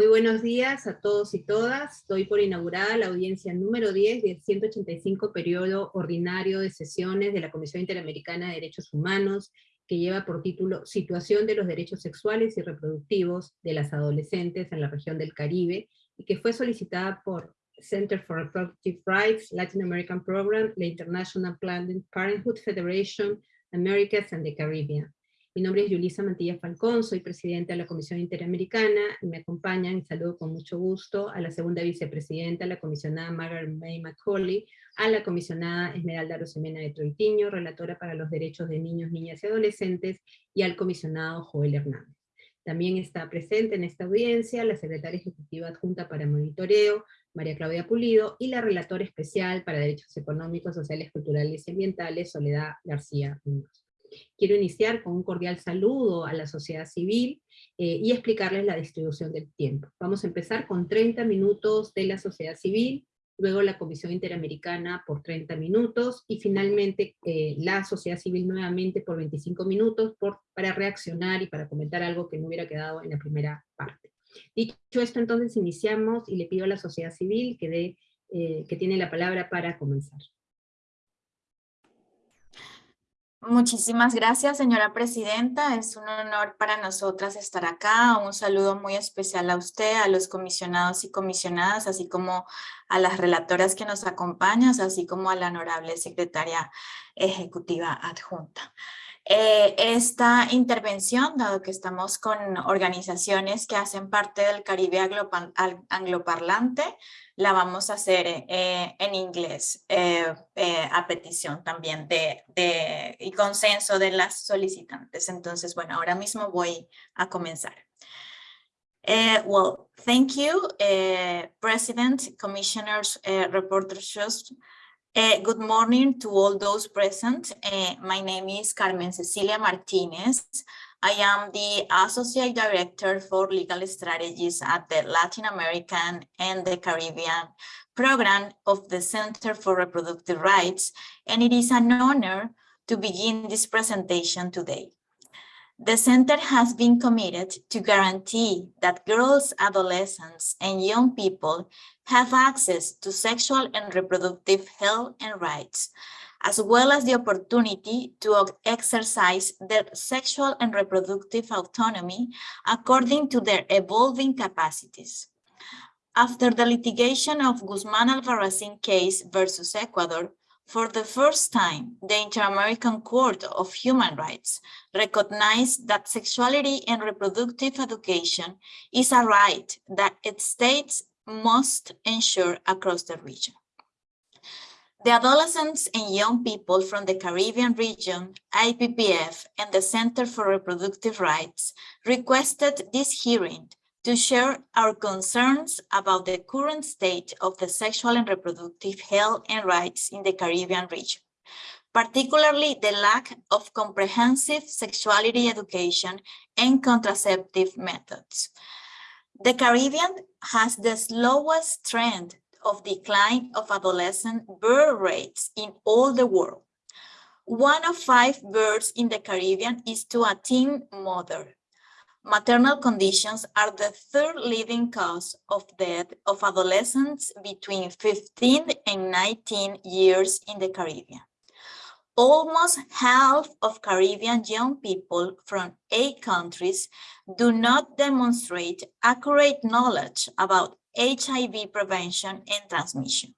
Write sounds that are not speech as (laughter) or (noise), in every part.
Muy buenos días a todos y todas. Estoy por inaugurar la audiencia número 10 del 185 periodo ordinario de sesiones de la Comisión Interamericana de Derechos Humanos, que lleva por título Situación de los Derechos Sexuales y Reproductivos de las Adolescentes en la región del Caribe, y que fue solicitada por Center for Reproductive Rights, Latin American Program, la International Planned Parenthood Federation, Americas and the Caribbean. Mi nombre es Yulisa Mantilla Falcón, soy presidenta de la Comisión Interamericana, y me acompañan, y saludo con mucho gusto, a la segunda vicepresidenta, la comisionada Margaret May Macaulay, a la comisionada Esmeralda Rosemena de Troitiño, relatora para los derechos de niños, niñas y adolescentes, y al comisionado Joel Hernández. También está presente en esta audiencia la secretaria ejecutiva adjunta para monitoreo, María Claudia Pulido, y la relatora especial para derechos económicos, sociales, culturales y ambientales, Soledad García Muñoz. Quiero iniciar con un cordial saludo a la sociedad civil eh, y explicarles la distribución del tiempo. Vamos a empezar con 30 minutos de la sociedad civil, luego la Comisión Interamericana por 30 minutos, y finalmente eh, la sociedad civil nuevamente por 25 minutos para reaccionar y para comentar algo que no hubiera quedado en la primera parte. Dicho esto, entonces iniciamos y le pido a la sociedad civil que, dé, eh, que tiene la palabra para comenzar. Muchísimas gracias, señora presidenta. Es un honor para nosotras estar acá. Un saludo muy especial a usted, a los comisionados y comisionadas, así como a las relatoras que nos acompañan, así como a la honorable secretaria ejecutiva adjunta. Eh, esta intervención, dado que estamos con organizaciones que hacen parte del Caribe angloparlante, la vamos a hacer eh, en inglés eh, a petición también de, de, y consenso de las solicitantes. Entonces, bueno, ahora mismo voy a comenzar. Uh, well, thank you, uh, President, Commissioners, uh, Reporters, Uh, good morning to all those present. Uh, my name is Carmen Cecilia Martinez. I am the Associate Director for Legal Strategies at the Latin American and the Caribbean program of the Center for Reproductive Rights, and it is an honor to begin this presentation today. The center has been committed to guarantee that girls, adolescents, and young people have access to sexual and reproductive health and rights, as well as the opportunity to exercise their sexual and reproductive autonomy according to their evolving capacities. After the litigation of Guzman Albarracin case versus Ecuador, for the first time, the Inter-American Court of Human Rights recognized that sexuality and reproductive education is a right that its states must ensure across the region. The adolescents and young people from the Caribbean region, IPPF, and the Center for Reproductive Rights requested this hearing to share our concerns about the current state of the sexual and reproductive health and rights in the Caribbean region, particularly the lack of comprehensive sexuality education and contraceptive methods. The Caribbean has the slowest trend of decline of adolescent birth rates in all the world. One of five births in the Caribbean is to a teen mother, Maternal conditions are the third leading cause of death of adolescents between 15 and 19 years in the Caribbean. Almost half of Caribbean young people from eight countries do not demonstrate accurate knowledge about HIV prevention and transmission.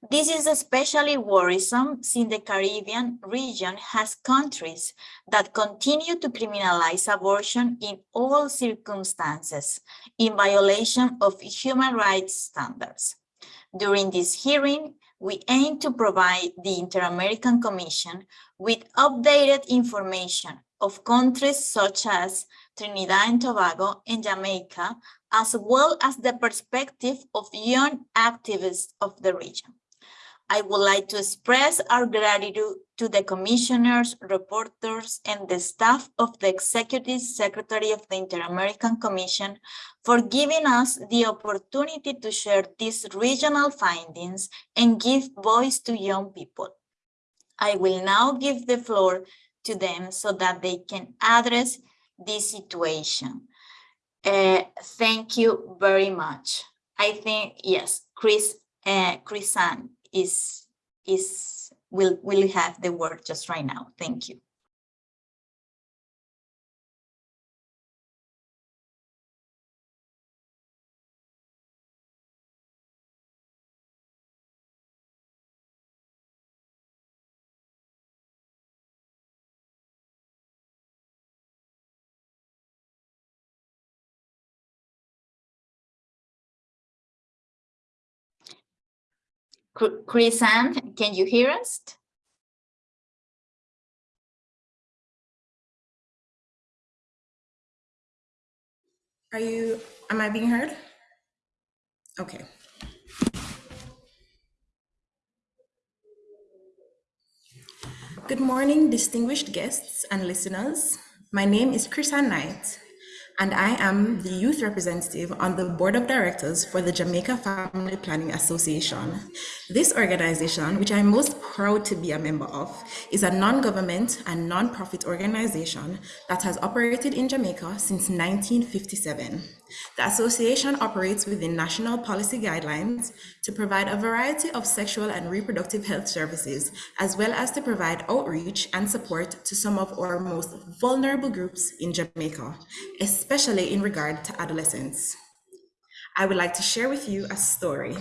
This is especially worrisome since the Caribbean region has countries that continue to criminalize abortion in all circumstances in violation of human rights standards. During this hearing, we aim to provide the Inter-American Commission with updated information of countries such as Trinidad and Tobago and Jamaica, as well as the perspective of young activists of the region. I would like to express our gratitude to the commissioners, reporters, and the staff of the Executive Secretary of the Inter-American Commission for giving us the opportunity to share these regional findings and give voice to young people. I will now give the floor to them so that they can address this situation. Uh, thank you very much. I think, yes, Chris, uh, is, is, will, will have the word just right now. Thank you. Chris Ann, can you hear us? Are you, am I being heard? Okay. Good morning, distinguished guests and listeners. My name is Chrisan Knight, and I am the youth representative on the board of directors for the Jamaica Family Planning Association. This organization, which I'm most proud to be a member of, is a non-government and non-profit organization that has operated in Jamaica since 1957. The association operates within national policy guidelines to provide a variety of sexual and reproductive health services, as well as to provide outreach and support to some of our most vulnerable groups in Jamaica, especially in regard to adolescents. I would like to share with you a story.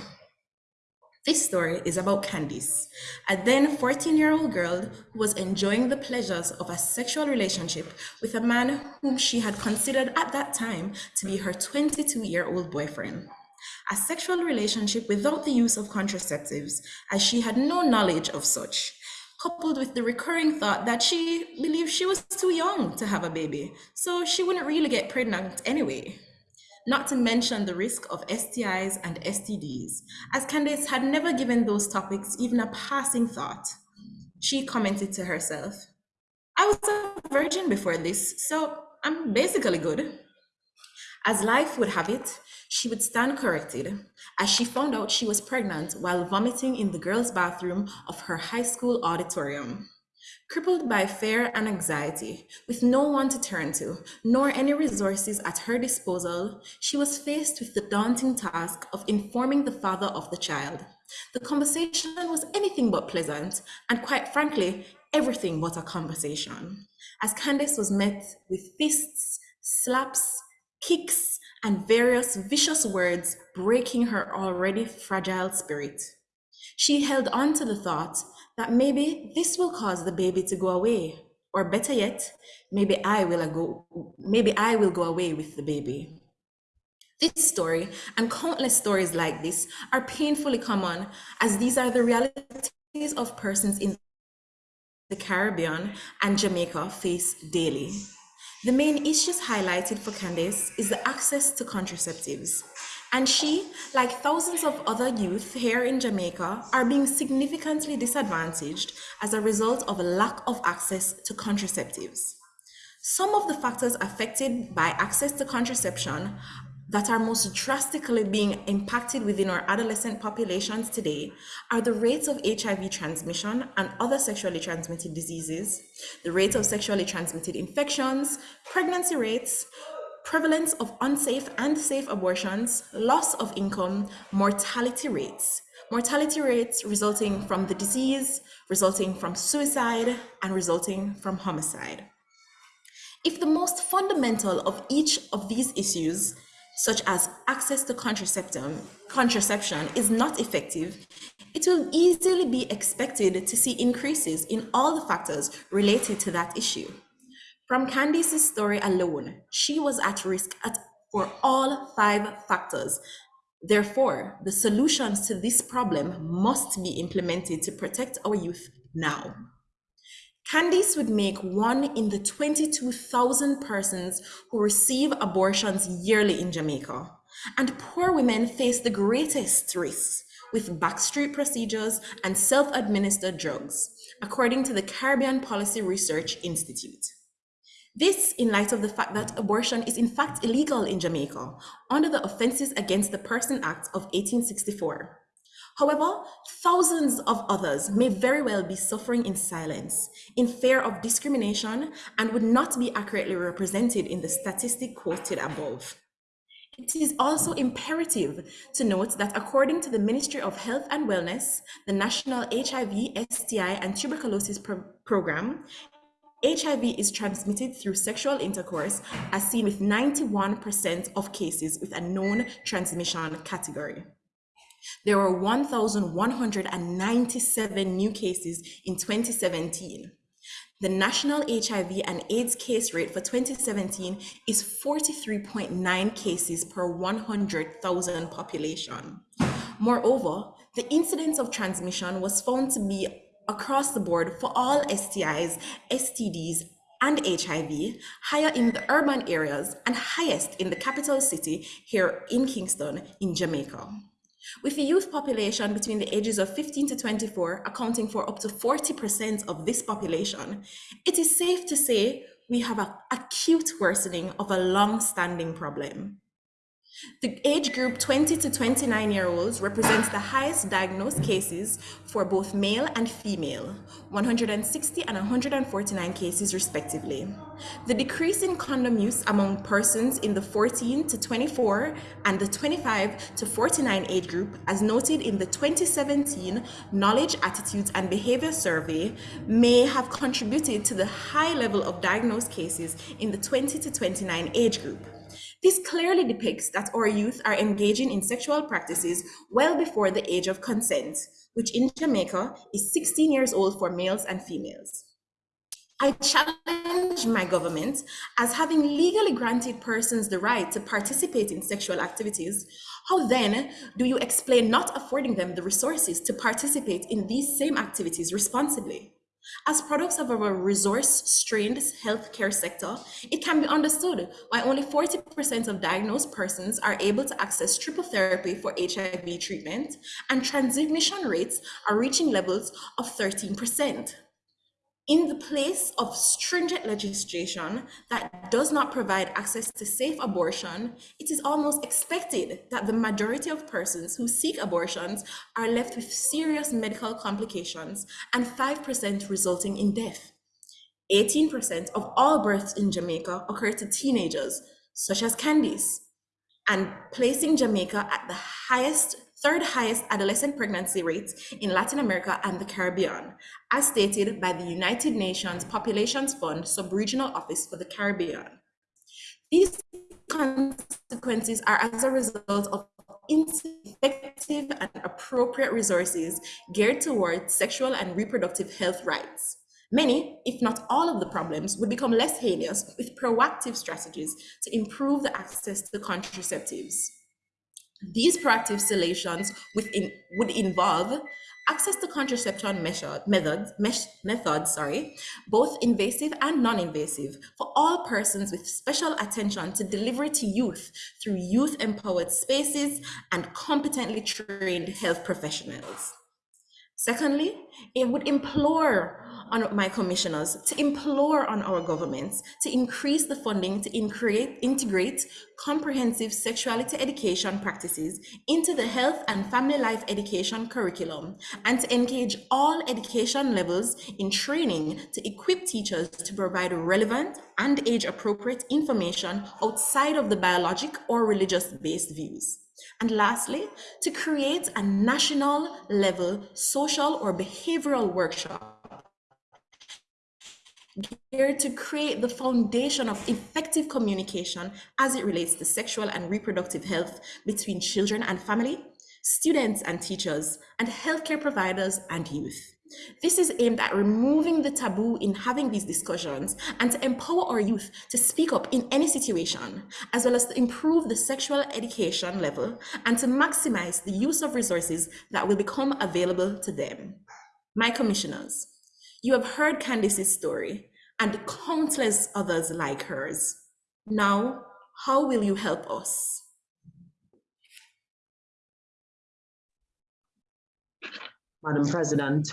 This story is about Candice, a then 14-year-old girl who was enjoying the pleasures of a sexual relationship with a man whom she had considered at that time to be her 22-year-old boyfriend. A sexual relationship without the use of contraceptives, as she had no knowledge of such, coupled with the recurring thought that she believed she was too young to have a baby, so she wouldn't really get pregnant anyway not to mention the risk of STIs and STDs, as Candace had never given those topics even a passing thought. She commented to herself, I was a virgin before this, so I'm basically good. As life would have it, she would stand corrected as she found out she was pregnant while vomiting in the girls' bathroom of her high school auditorium. Crippled by fear and anxiety, with no one to turn to, nor any resources at her disposal, she was faced with the daunting task of informing the father of the child. The conversation was anything but pleasant, and quite frankly, everything but a conversation, as Candace was met with fists, slaps, kicks, and various vicious words breaking her already fragile spirit. She held on to the thought that maybe this will cause the baby to go away. Or better yet, maybe I will go, maybe I will go away with the baby. This story and countless stories like this are painfully common as these are the realities of persons in the Caribbean and Jamaica face daily. The main issues highlighted for Candace is the access to contraceptives, and she, like thousands of other youth here in Jamaica, are being significantly disadvantaged as a result of a lack of access to contraceptives. Some of the factors affected by access to contraception that are most drastically being impacted within our adolescent populations today are the rates of HIV transmission and other sexually transmitted diseases, the rate of sexually transmitted infections, pregnancy rates, prevalence of unsafe and safe abortions, loss of income, mortality rates. Mortality rates resulting from the disease, resulting from suicide, and resulting from homicide. If the most fundamental of each of these issues, such as access to contraception, contraception is not effective, it will easily be expected to see increases in all the factors related to that issue. From Candice's story alone, she was at risk at, for all five factors. Therefore, the solutions to this problem must be implemented to protect our youth now. Candice would make one in the 22,000 persons who receive abortions yearly in Jamaica. And poor women face the greatest risks with backstreet procedures and self-administered drugs, according to the Caribbean Policy Research Institute. This in light of the fact that abortion is in fact illegal in Jamaica under the Offences Against the Person Act of 1864. However, thousands of others may very well be suffering in silence, in fear of discrimination, and would not be accurately represented in the statistic quoted above. It is also imperative to note that according to the Ministry of Health and Wellness, the National HIV, STI, and Tuberculosis Pro Program, HIV is transmitted through sexual intercourse, as seen with 91% of cases with a known transmission category. There were 1,197 new cases in 2017. The national HIV and AIDS case rate for 2017 is 43.9 cases per 100,000 population. Moreover, the incidence of transmission was found to be across the board for all STIs, STDs, and HIV, higher in the urban areas and highest in the capital city here in Kingston in Jamaica. With the youth population between the ages of 15 to 24 accounting for up to 40% of this population, it is safe to say we have an acute worsening of a long-standing problem. The age group 20 to 29 year olds represents the highest diagnosed cases for both male and female, 160 and 149 cases respectively. The decrease in condom use among persons in the 14 to 24 and the 25 to 49 age group, as noted in the 2017 Knowledge, Attitudes and Behavior Survey, may have contributed to the high level of diagnosed cases in the 20 to 29 age group. This clearly depicts that our youth are engaging in sexual practices well before the age of consent, which in Jamaica is 16 years old for males and females. I challenge my government as having legally granted persons the right to participate in sexual activities. How then do you explain not affording them the resources to participate in these same activities responsibly? As products of our resource-strained healthcare sector, it can be understood why only 40% of diagnosed persons are able to access triple therapy for HIV treatment, and transmission rates are reaching levels of 13% in the place of stringent legislation that does not provide access to safe abortion, it is almost expected that the majority of persons who seek abortions are left with serious medical complications and 5% resulting in death. 18% of all births in Jamaica occur to teenagers, such as Candice, and placing Jamaica at the highest third highest adolescent pregnancy rates in Latin America and the Caribbean, as stated by the United Nations Populations Fund Sub-Regional Office for the Caribbean. These consequences are as a result of effective and appropriate resources geared towards sexual and reproductive health rights. Many, if not all of the problems, would become less heinous with proactive strategies to improve the access to contraceptives. These proactive solutions within, would involve access to contraception method, methods, methods, sorry, both invasive and non-invasive for all persons with special attention to delivery to youth through youth-empowered spaces and competently trained health professionals. Secondly, it would implore on my commissioners to implore on our governments to increase the funding to increate, integrate comprehensive sexuality education practices into the health and family life education curriculum and to engage all education levels in training to equip teachers to provide relevant and age appropriate information outside of the biologic or religious based views. And lastly, to create a national level social or behavioral workshop geared to create the foundation of effective communication as it relates to sexual and reproductive health between children and family, students and teachers, and healthcare providers and youth. This is aimed at removing the taboo in having these discussions and to empower our youth to speak up in any situation, as well as to improve the sexual education level and to maximize the use of resources that will become available to them. My commissioners, you have heard Candice's story and countless others like hers. Now, how will you help us? Madam President,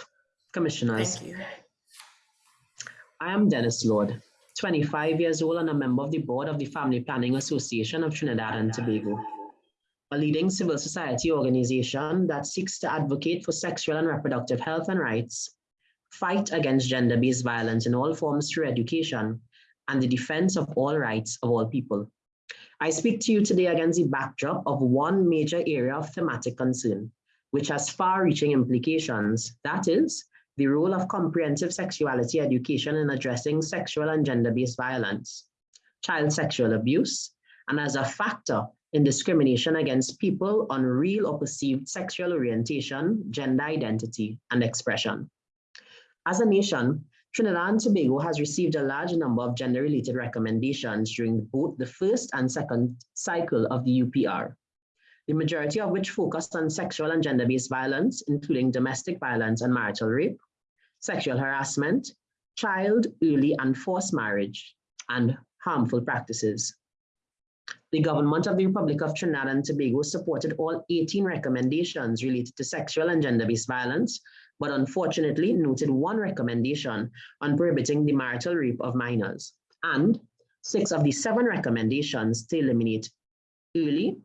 Commissioners. Thank you. I am Dennis Lord, 25 years old and a member of the board of the Family Planning Association of Trinidad and Tobago, a leading civil society organization that seeks to advocate for sexual and reproductive health and rights, fight against gender-based violence in all forms through education, and the defense of all rights of all people. I speak to you today against the backdrop of one major area of thematic concern, which has far-reaching implications. That is, the role of comprehensive sexuality education in addressing sexual and gender-based violence, child sexual abuse, and as a factor in discrimination against people on real or perceived sexual orientation, gender identity, and expression. As a nation, Trinidad and Tobago has received a large number of gender-related recommendations during both the first and second cycle of the UPR, the majority of which focused on sexual and gender-based violence, including domestic violence and marital rape, sexual harassment, child, early and forced marriage, and harmful practices. The government of the Republic of Trinidad and Tobago supported all 18 recommendations related to sexual and gender-based violence, but unfortunately noted one recommendation on prohibiting the marital rape of minors, and six of the seven recommendations to eliminate early,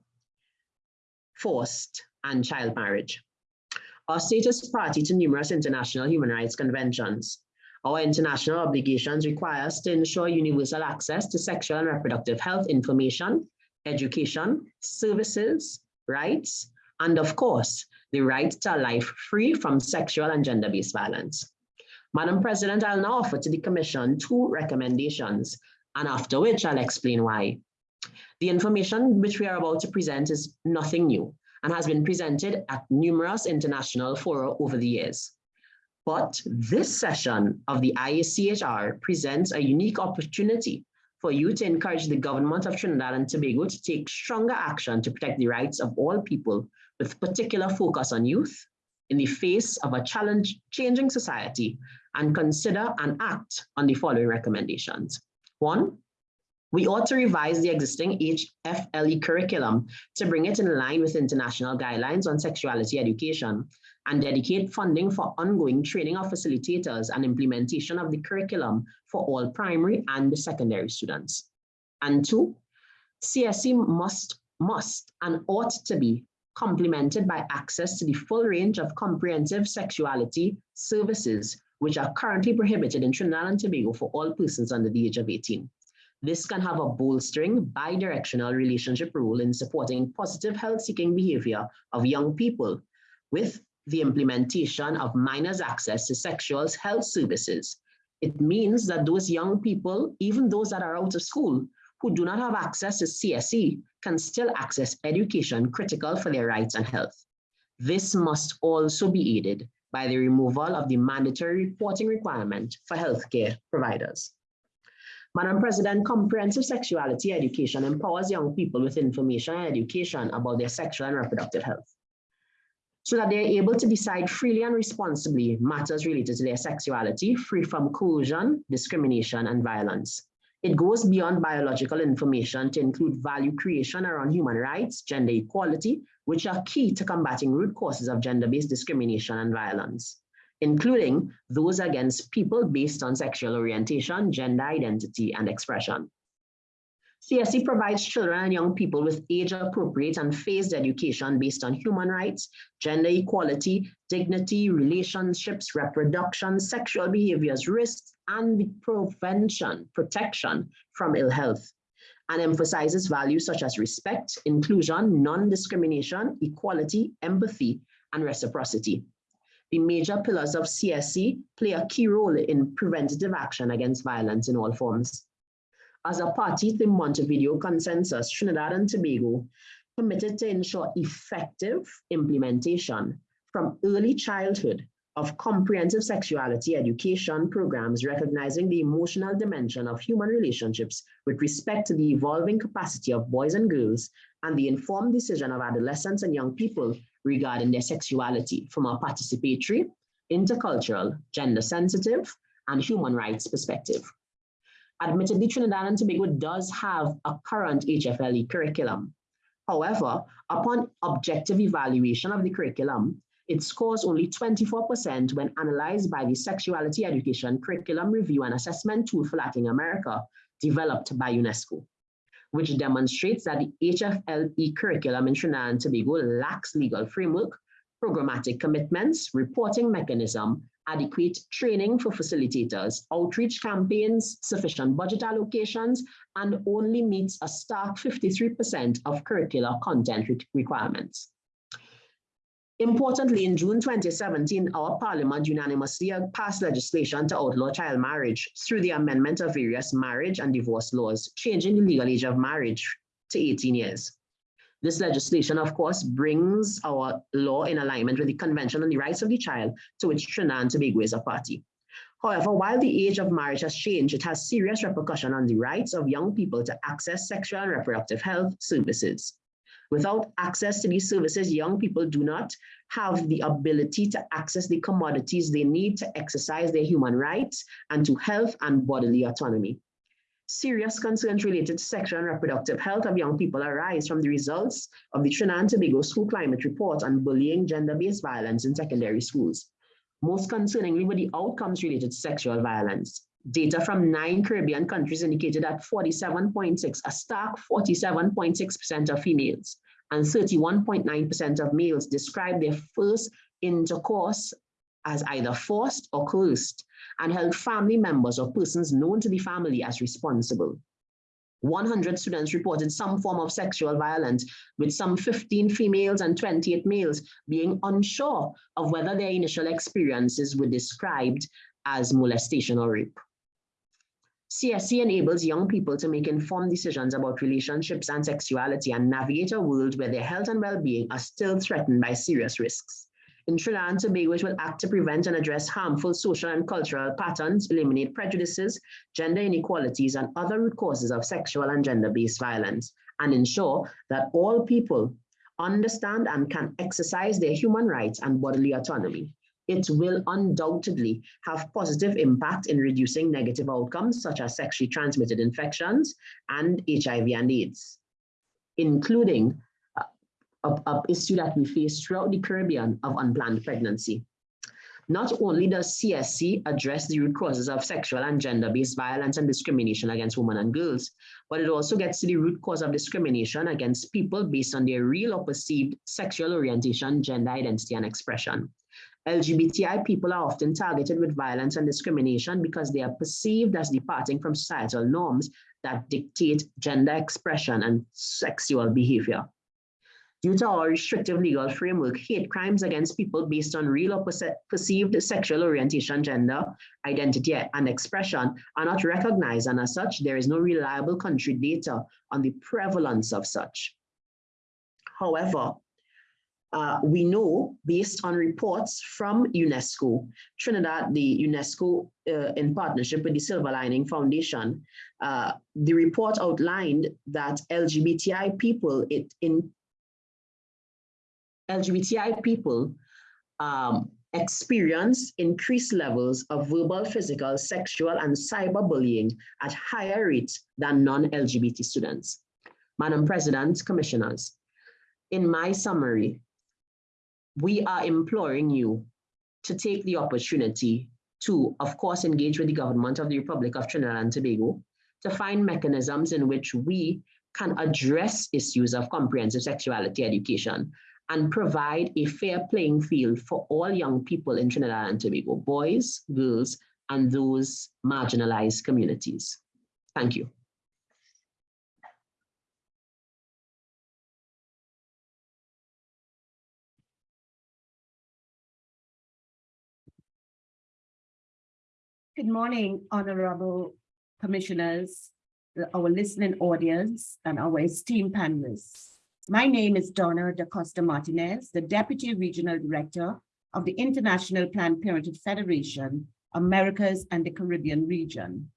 forced, and child marriage. Our state is party to numerous international human rights conventions. Our international obligations require us to ensure universal access to sexual and reproductive health information, education, services, rights, and of course, the right to a life free from sexual and gender-based violence. Madam President, I'll now offer to the Commission two recommendations, and after which I'll explain why. The information which we are about to present is nothing new and has been presented at numerous international fora over the years. But this session of the IACHR presents a unique opportunity for you to encourage the government of Trinidad and Tobago to take stronger action to protect the rights of all people with particular focus on youth in the face of a challenge changing society and consider and act on the following recommendations. One, we ought to revise the existing HFLE curriculum to bring it in line with international guidelines on sexuality education and dedicate funding for ongoing training of facilitators and implementation of the curriculum for all primary and secondary students. And two, CSE must, must and ought to be complemented by access to the full range of comprehensive sexuality services, which are currently prohibited in Trinidad and Tobago for all persons under the age of 18. This can have a bolstering bi-directional relationship role in supporting positive health-seeking behavior of young people with the implementation of minors' access to sexual health services. It means that those young people, even those that are out of school, who do not have access to CSE can still access education critical for their rights and health. This must also be aided by the removal of the mandatory reporting requirement for healthcare providers. Madam President, comprehensive sexuality education empowers young people with information and education about their sexual and reproductive health so that they're able to decide freely and responsibly matters related to their sexuality, free from coercion, discrimination, and violence. It goes beyond biological information to include value creation around human rights, gender equality, which are key to combating root causes of gender-based discrimination and violence, including those against people based on sexual orientation, gender identity, and expression. CSE provides children and young people with age-appropriate and phased education based on human rights, gender equality, dignity, relationships, reproduction, sexual behaviors, risks, and the prevention, protection from ill health, and emphasizes values such as respect, inclusion, non-discrimination, equality, empathy, and reciprocity. The major pillars of CSE play a key role in preventative action against violence in all forms. As a party to the Montevideo Consensus, Trinidad and Tobago committed to ensure effective implementation from early childhood of comprehensive sexuality education programs recognizing the emotional dimension of human relationships with respect to the evolving capacity of boys and girls and the informed decision of adolescents and young people regarding their sexuality from a participatory, intercultural, gender sensitive, and human rights perspective. Admittedly, Trinidad and Tobago does have a current HFLE curriculum. However, upon objective evaluation of the curriculum, it scores only 24% when analyzed by the Sexuality Education Curriculum Review and Assessment Tool for Latin America, developed by UNESCO, which demonstrates that the HFLE curriculum in Trinidad and Tobago lacks legal framework, programmatic commitments, reporting mechanism, adequate training for facilitators, outreach campaigns, sufficient budget allocations, and only meets a stark 53% of curricular content re requirements. Importantly, in June 2017, our parliament unanimously passed legislation to outlaw child marriage through the amendment of various marriage and divorce laws, changing the legal age of marriage to 18 years. This legislation, of course, brings our law in alignment with the Convention on the Rights of the Child, to which Trinidad and Tobago is a party. However, while the age of marriage has changed, it has serious repercussion on the rights of young people to access sexual and reproductive health services. Without access to these services, young people do not have the ability to access the commodities they need to exercise their human rights and to health and bodily autonomy. Serious concerns related to sexual and reproductive health of young people arise from the results of the Trinidad and Tobago School Climate Report on bullying, gender-based violence in secondary schools. Most concerningly were the outcomes related to sexual violence. Data from nine Caribbean countries indicated that 47.6, a stark 47.6% of females and 31.9% of males described their first intercourse as either forced or coerced and held family members or persons known to the family as responsible. 100 students reported some form of sexual violence, with some 15 females and 28 males being unsure of whether their initial experiences were described as molestation or rape. CSE enables young people to make informed decisions about relationships and sexuality and navigate a world where their health and well-being are still threatened by serious risks. In Trinidad and Tobago, will act to prevent and address harmful social and cultural patterns, eliminate prejudices, gender inequalities, and other root causes of sexual and gender-based violence, and ensure that all people understand and can exercise their human rights and bodily autonomy. It will undoubtedly have positive impact in reducing negative outcomes such as sexually transmitted infections and HIV and AIDS, including a, a issue that we face throughout the Caribbean of unplanned pregnancy. Not only does CSE address the root causes of sexual and gender-based violence and discrimination against women and girls, but it also gets to the root cause of discrimination against people based on their real or perceived sexual orientation, gender identity, and expression. LGBTI people are often targeted with violence and discrimination because they are perceived as departing from societal norms that dictate gender expression and sexual behavior. Due to our restrictive legal framework, hate crimes against people based on real or perceived sexual orientation, gender, identity, and expression are not recognized, and as such, there is no reliable country data on the prevalence of such. However, uh, we know based on reports from UNESCO, Trinidad, the UNESCO uh, in partnership with the Silver Lining Foundation, uh, the report outlined that LGBTI people it, in LGBTI people um, experience increased levels of verbal, physical, sexual, and cyberbullying at higher rates than non-LGBT students. Madam President, Commissioners, in my summary, we are imploring you to take the opportunity to, of course, engage with the government of the Republic of Trinidad and Tobago to find mechanisms in which we can address issues of comprehensive sexuality education and provide a fair playing field for all young people in Trinidad and Tobago, boys, girls, and those marginalized communities. Thank you. Good morning, honorable commissioners, our listening audience, and our esteemed panelists. My name is Donna Da Costa Martinez, the Deputy Regional Director of the International Planned Parenthood Federation, Americas and the Caribbean region.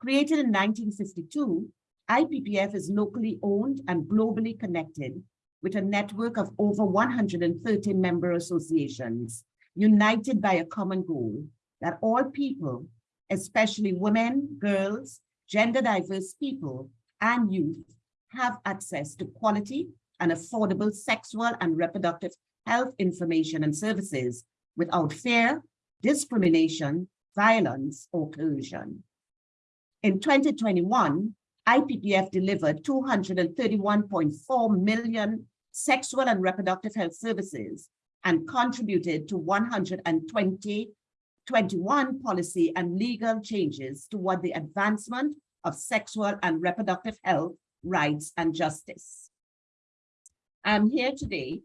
Created in 1952, IPPF is locally owned and globally connected with a network of over 130 member associations, united by a common goal that all people, especially women, girls, gender diverse people, and youth have access to quality and affordable sexual and reproductive health information and services without fear, discrimination, violence, or coercion. In 2021, IPPF delivered 231.4 million sexual and reproductive health services and contributed to 120 21 policy and legal changes toward the advancement of sexual and reproductive health, rights, and justice. I'm here today,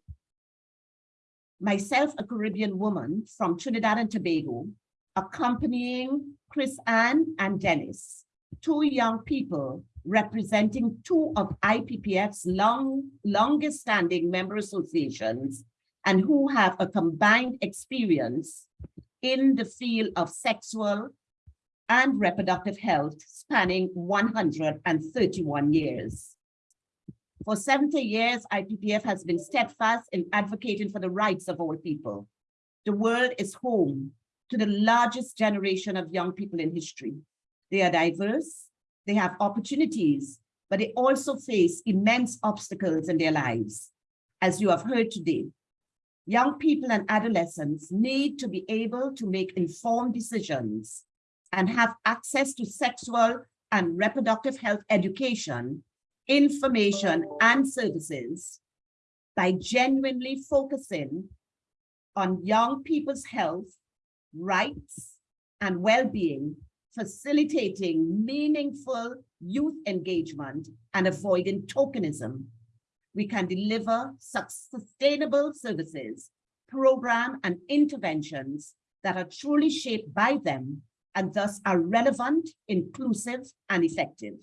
myself a Caribbean woman from Trinidad and Tobago, accompanying Chris Ann and Dennis, two young people representing two of IPPF's long, longest standing member associations and who have a combined experience in the field of sexual and reproductive health spanning 131 years. For 70 years, IPPF has been steadfast in advocating for the rights of all people. The world is home to the largest generation of young people in history. They are diverse, they have opportunities, but they also face immense obstacles in their lives. As you have heard today, young people and adolescents need to be able to make informed decisions and have access to sexual and reproductive health education, information, and services by genuinely focusing on young people's health, rights, and well-being, facilitating meaningful youth engagement and avoiding tokenism. We can deliver sustainable services, program and interventions that are truly shaped by them and thus are relevant, inclusive, and effective.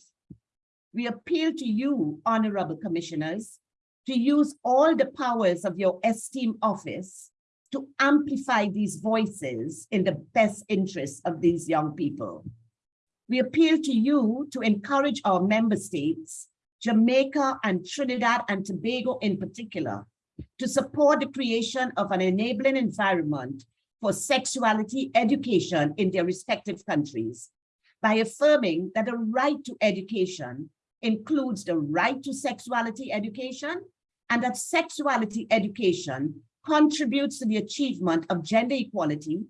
We appeal to you, honorable commissioners, to use all the powers of your esteemed office to amplify these voices in the best interests of these young people. We appeal to you to encourage our member states, Jamaica and Trinidad and Tobago in particular, to support the creation of an enabling environment for sexuality education in their respective countries by affirming that the right to education includes the right to sexuality education and that sexuality education contributes to the achievement of gender equality,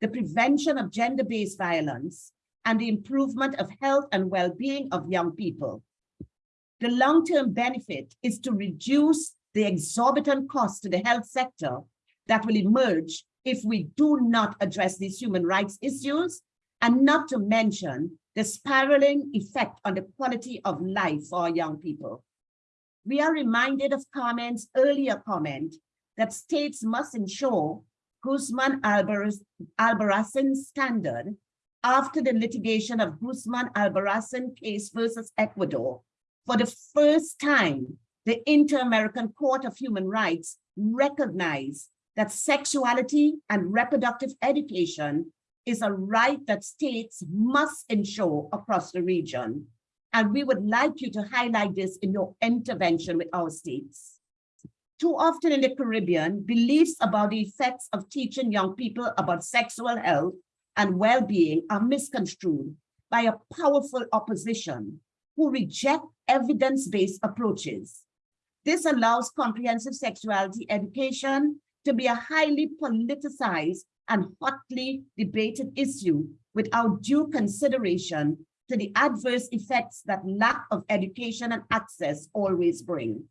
the prevention of gender-based violence, and the improvement of health and well-being of young people. The long-term benefit is to reduce the exorbitant cost to the health sector that will emerge if we do not address these human rights issues, and not to mention the spiraling effect on the quality of life for our young people. We are reminded of Carmen's earlier comment that states must ensure Guzman Albarracin standard after the litigation of Guzman Albarracin case versus Ecuador. For the first time, the Inter-American Court of Human Rights recognized that sexuality and reproductive education is a right that states must ensure across the region. And we would like you to highlight this in your intervention with our states. Too often in the Caribbean, beliefs about the effects of teaching young people about sexual health and well-being are misconstrued by a powerful opposition who reject evidence-based approaches. This allows comprehensive sexuality education to be a highly politicized and hotly debated issue without due consideration to the adverse effects that lack of education and access always bring.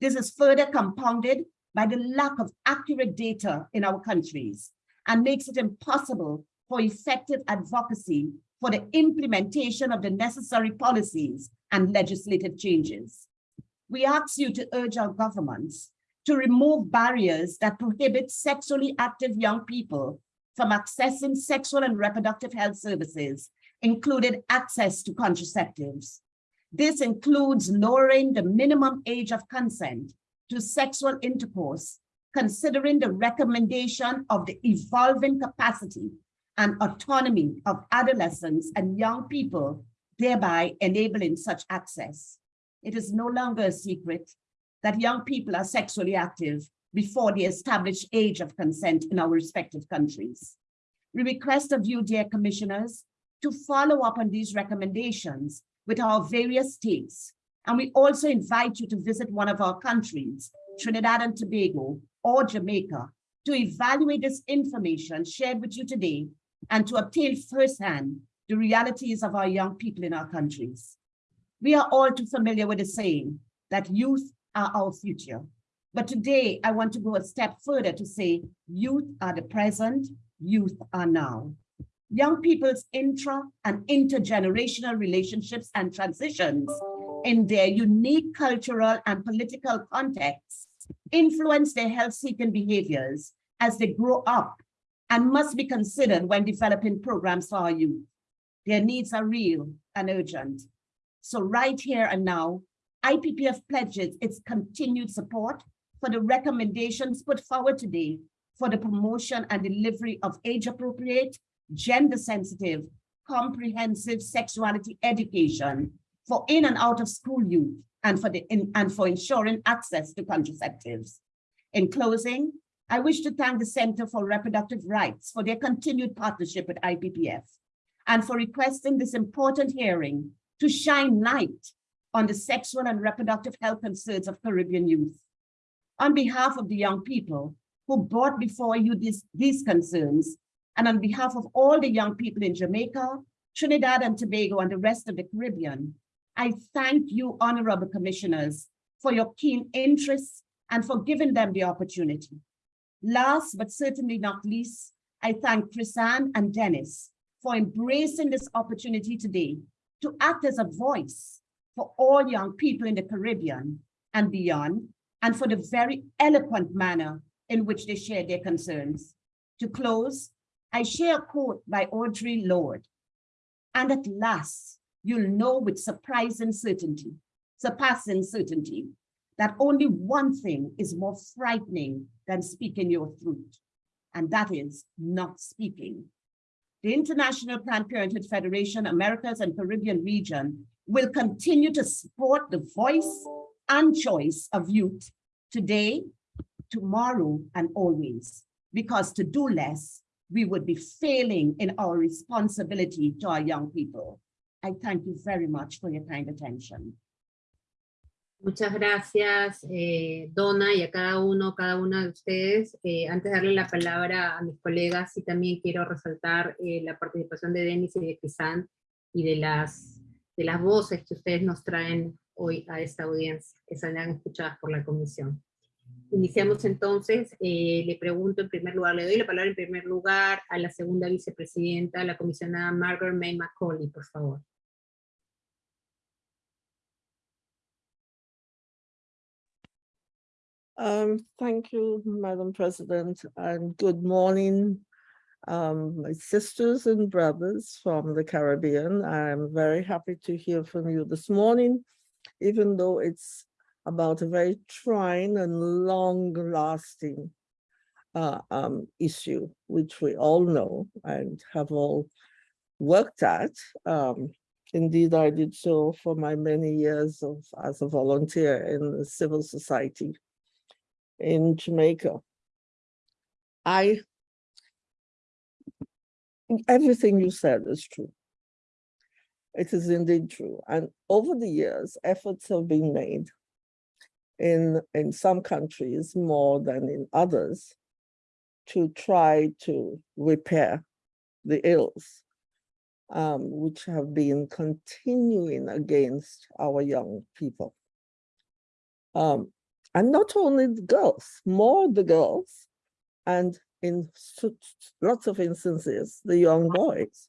This is further compounded by the lack of accurate data in our countries and makes it impossible for effective advocacy for the implementation of the necessary policies and legislative changes. We ask you to urge our governments to remove barriers that prohibit sexually active young people from accessing sexual and reproductive health services, including access to contraceptives. This includes lowering the minimum age of consent to sexual intercourse, considering the recommendation of the evolving capacity and autonomy of adolescents and young people, thereby enabling such access. It is no longer a secret that young people are sexually active before the established age of consent in our respective countries. We request of you, dear commissioners, to follow up on these recommendations with our various states. And we also invite you to visit one of our countries, Trinidad and Tobago or Jamaica, to evaluate this information shared with you today and to obtain firsthand the realities of our young people in our countries. We are all too familiar with the saying that youth are our future. But today I want to go a step further to say youth are the present, youth are now. Young people's intra and intergenerational relationships and transitions in their unique cultural and political contexts influence their health-seeking behaviors as they grow up and must be considered when developing programs for our youth. Their needs are real and urgent. So right here and now, IPPF pledges its continued support for the recommendations put forward today for the promotion and delivery of age-appropriate, gender-sensitive, comprehensive sexuality education for in and out of school youth and for the in, and for ensuring access to contraceptives. In closing, I wish to thank the Center for Reproductive Rights for their continued partnership with IPPF and for requesting this important hearing to shine light on the sexual and reproductive health concerns of Caribbean youth. On behalf of the young people who brought before you this, these concerns, and on behalf of all the young people in Jamaica, Trinidad and Tobago, and the rest of the Caribbean, I thank you, honorable commissioners, for your keen interest and for giving them the opportunity. Last, but certainly not least, I thank Chrisanne and Dennis for embracing this opportunity today to act as a voice for all young people in the Caribbean and beyond, and for the very eloquent manner in which they share their concerns. To close, I share a quote by Audre Lorde. And at last, you'll know with surprising certainty, surpassing certainty, that only one thing is more frightening than speaking your truth, and that is not speaking. The International Planned Parenthood Federation, Americas and Caribbean region will continue to support the voice and choice of youth today, tomorrow, and always, because to do less, we would be failing in our responsibility to our young people. I thank you very much for your kind attention. Muchas gracias, eh, Donna, y a cada uno, cada una de ustedes. Eh, antes de darle la palabra a mis colegas, sí también quiero resaltar eh, la participación de Denis y de Pisan y de las, de las voces que ustedes nos traen hoy a esta audiencia, que serán escuchadas por la comisión. Iniciamos entonces, eh, le pregunto en primer lugar, le doy la palabra en primer lugar a la segunda vicepresidenta, la comisionada Margaret May Macaulay, por favor. Um, thank you, Madam President, and good morning, um, my sisters and brothers from the Caribbean. I'm very happy to hear from you this morning, even though it's about a very trying and long-lasting uh, um, issue, which we all know and have all worked at. Um, indeed, I did so for my many years of as a volunteer in the civil society in Jamaica. I, everything you said is true. It is indeed true. And over the years, efforts have been made in, in some countries more than in others to try to repair the ills um, which have been continuing against our young people. Um, and not only the girls, more the girls, and in lots of instances, the young boys.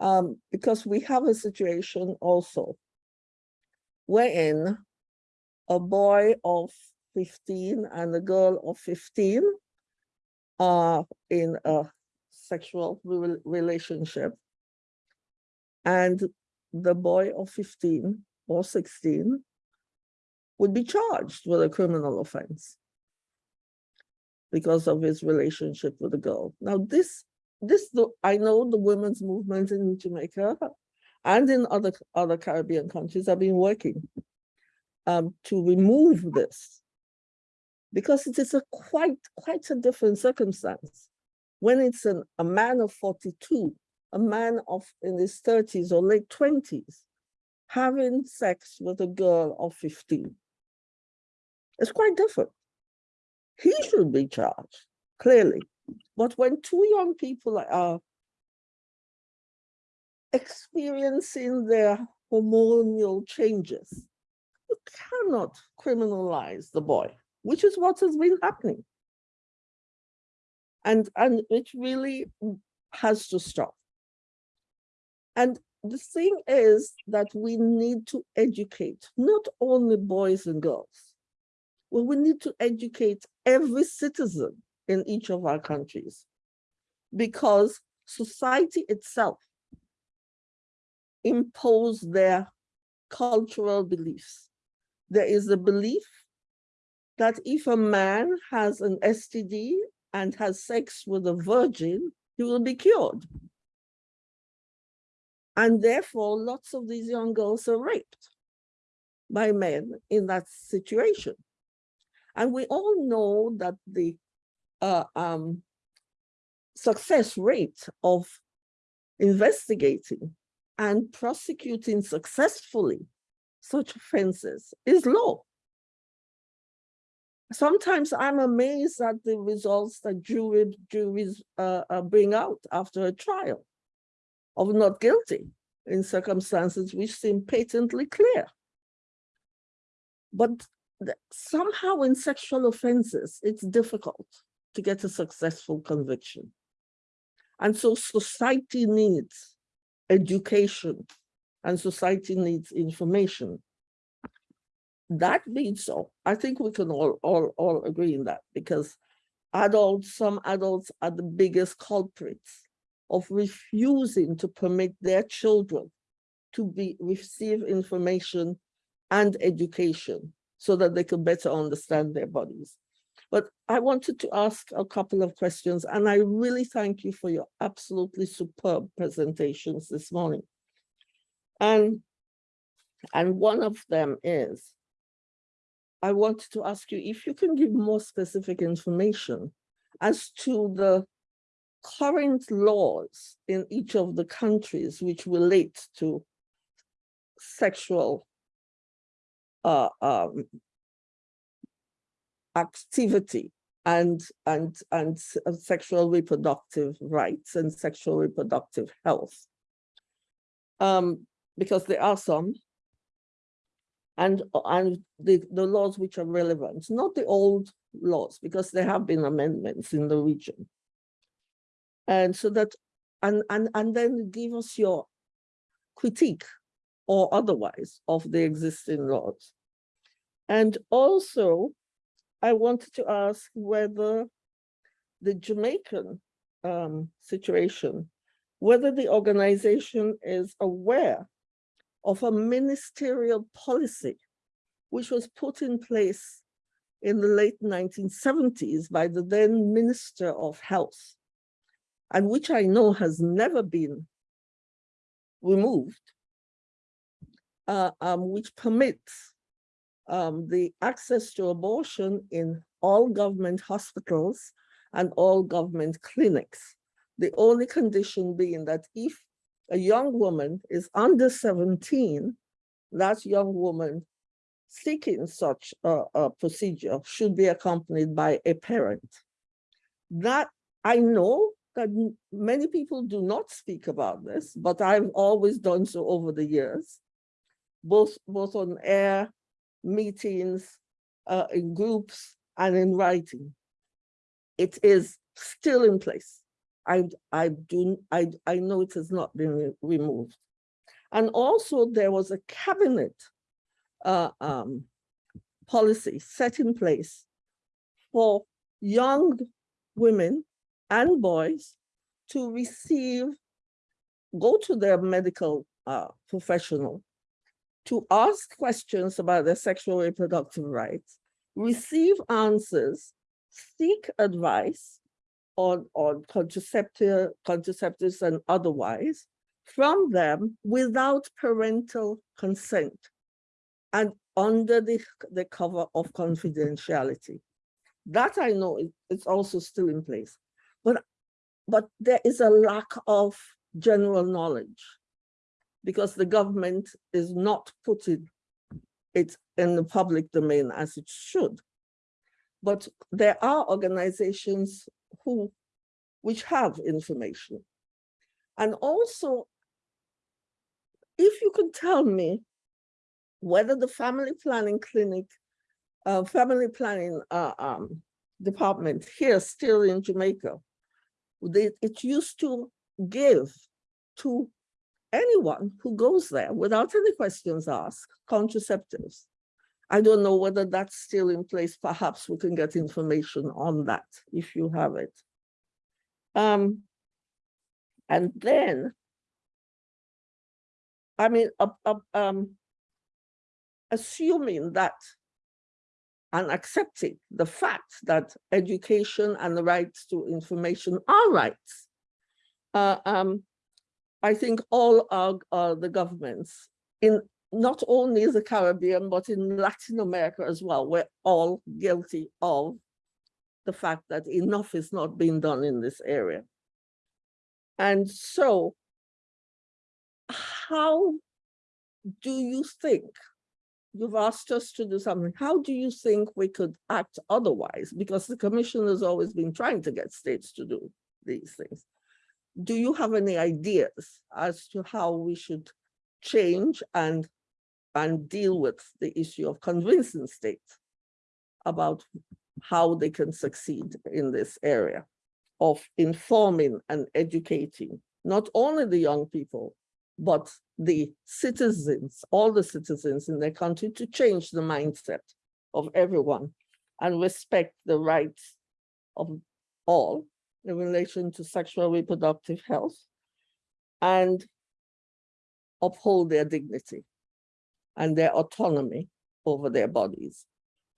Um, because we have a situation also wherein a boy of 15 and a girl of 15 are in a sexual re relationship and the boy of 15 or 16 would be charged with a criminal offense because of his relationship with a girl. Now this, this I know the women's movement in Jamaica and in other, other Caribbean countries have been working um, to remove this because it is a quite, quite a different circumstance. When it's an, a man of 42, a man of in his 30s or late 20s, having sex with a girl of 15. It's quite different. He should be charged, clearly. But when two young people are uh, experiencing their hormonal changes, you cannot criminalize the boy, which is what has been happening. And, and it really has to stop. And the thing is that we need to educate not only boys and girls, well, we need to educate every citizen in each of our countries because society itself impose their cultural beliefs. There is a belief that if a man has an STD and has sex with a virgin, he will be cured. And therefore, lots of these young girls are raped by men in that situation. And we all know that the uh, um, success rate of investigating and prosecuting successfully such offenses is low. Sometimes I'm amazed at the results that jury, juries uh, uh, bring out after a trial of not guilty in circumstances which seem patently clear. But somehow in sexual offenses, it's difficult to get a successful conviction. And so society needs education and society needs information. That being so, I think we can all, all, all agree in that because adults, some adults are the biggest culprits of refusing to permit their children to be receive information and education so that they can better understand their bodies. But I wanted to ask a couple of questions, and I really thank you for your absolutely superb presentations this morning. And, and one of them is, I wanted to ask you if you can give more specific information as to the current laws in each of the countries which relate to sexual uh, um, activity and and and uh, sexual reproductive rights and sexual reproductive health. Um, because there are some. And and the the laws which are relevant not the old laws because there have been amendments in the region. And so that, and, and, and then give us your critique or otherwise of the existing laws. And also, I wanted to ask whether the Jamaican um, situation, whether the organization is aware of a ministerial policy which was put in place in the late 1970s by the then Minister of Health and which I know has never been removed, uh, um, which permits um, the access to abortion in all government hospitals and all government clinics. The only condition being that if a young woman is under 17, that young woman seeking such a, a procedure should be accompanied by a parent. That I know that many people do not speak about this, but I've always done so over the years, both, both on air, meetings, uh, in groups, and in writing. It is still in place. I, I, do, I, I know it has not been re removed. And also there was a cabinet uh, um, policy set in place for young women and boys to receive, go to their medical uh, professional to ask questions about their sexual reproductive rights, receive answers, seek advice on, on contraceptive, contraceptives and otherwise from them without parental consent and under the, the cover of confidentiality. That I know is also still in place. But, but there is a lack of general knowledge because the government is not putting it in the public domain as it should. But there are organizations who, which have information. And also, if you could tell me whether the family planning clinic, uh, family planning uh, um, department here still in Jamaica they, it used to give to anyone who goes there without any questions asked contraceptives. I don't know whether that's still in place. Perhaps we can get information on that if you have it. Um, and then, I mean, uh, uh, um, assuming that and accepting the fact that education and the rights to information are rights, uh, um, I think all our, uh, the governments in not only the Caribbean, but in Latin America as well, we're all guilty of the fact that enough is not being done in this area. And so how do you think, you've asked us to do something, how do you think we could act otherwise? Because the commission has always been trying to get states to do these things. Do you have any ideas as to how we should change and and deal with the issue of convincing states about how they can succeed in this area of informing and educating not only the young people, but the citizens, all the citizens in their country to change the mindset of everyone and respect the rights of all in relation to sexual reproductive health and uphold their dignity and their autonomy over their bodies.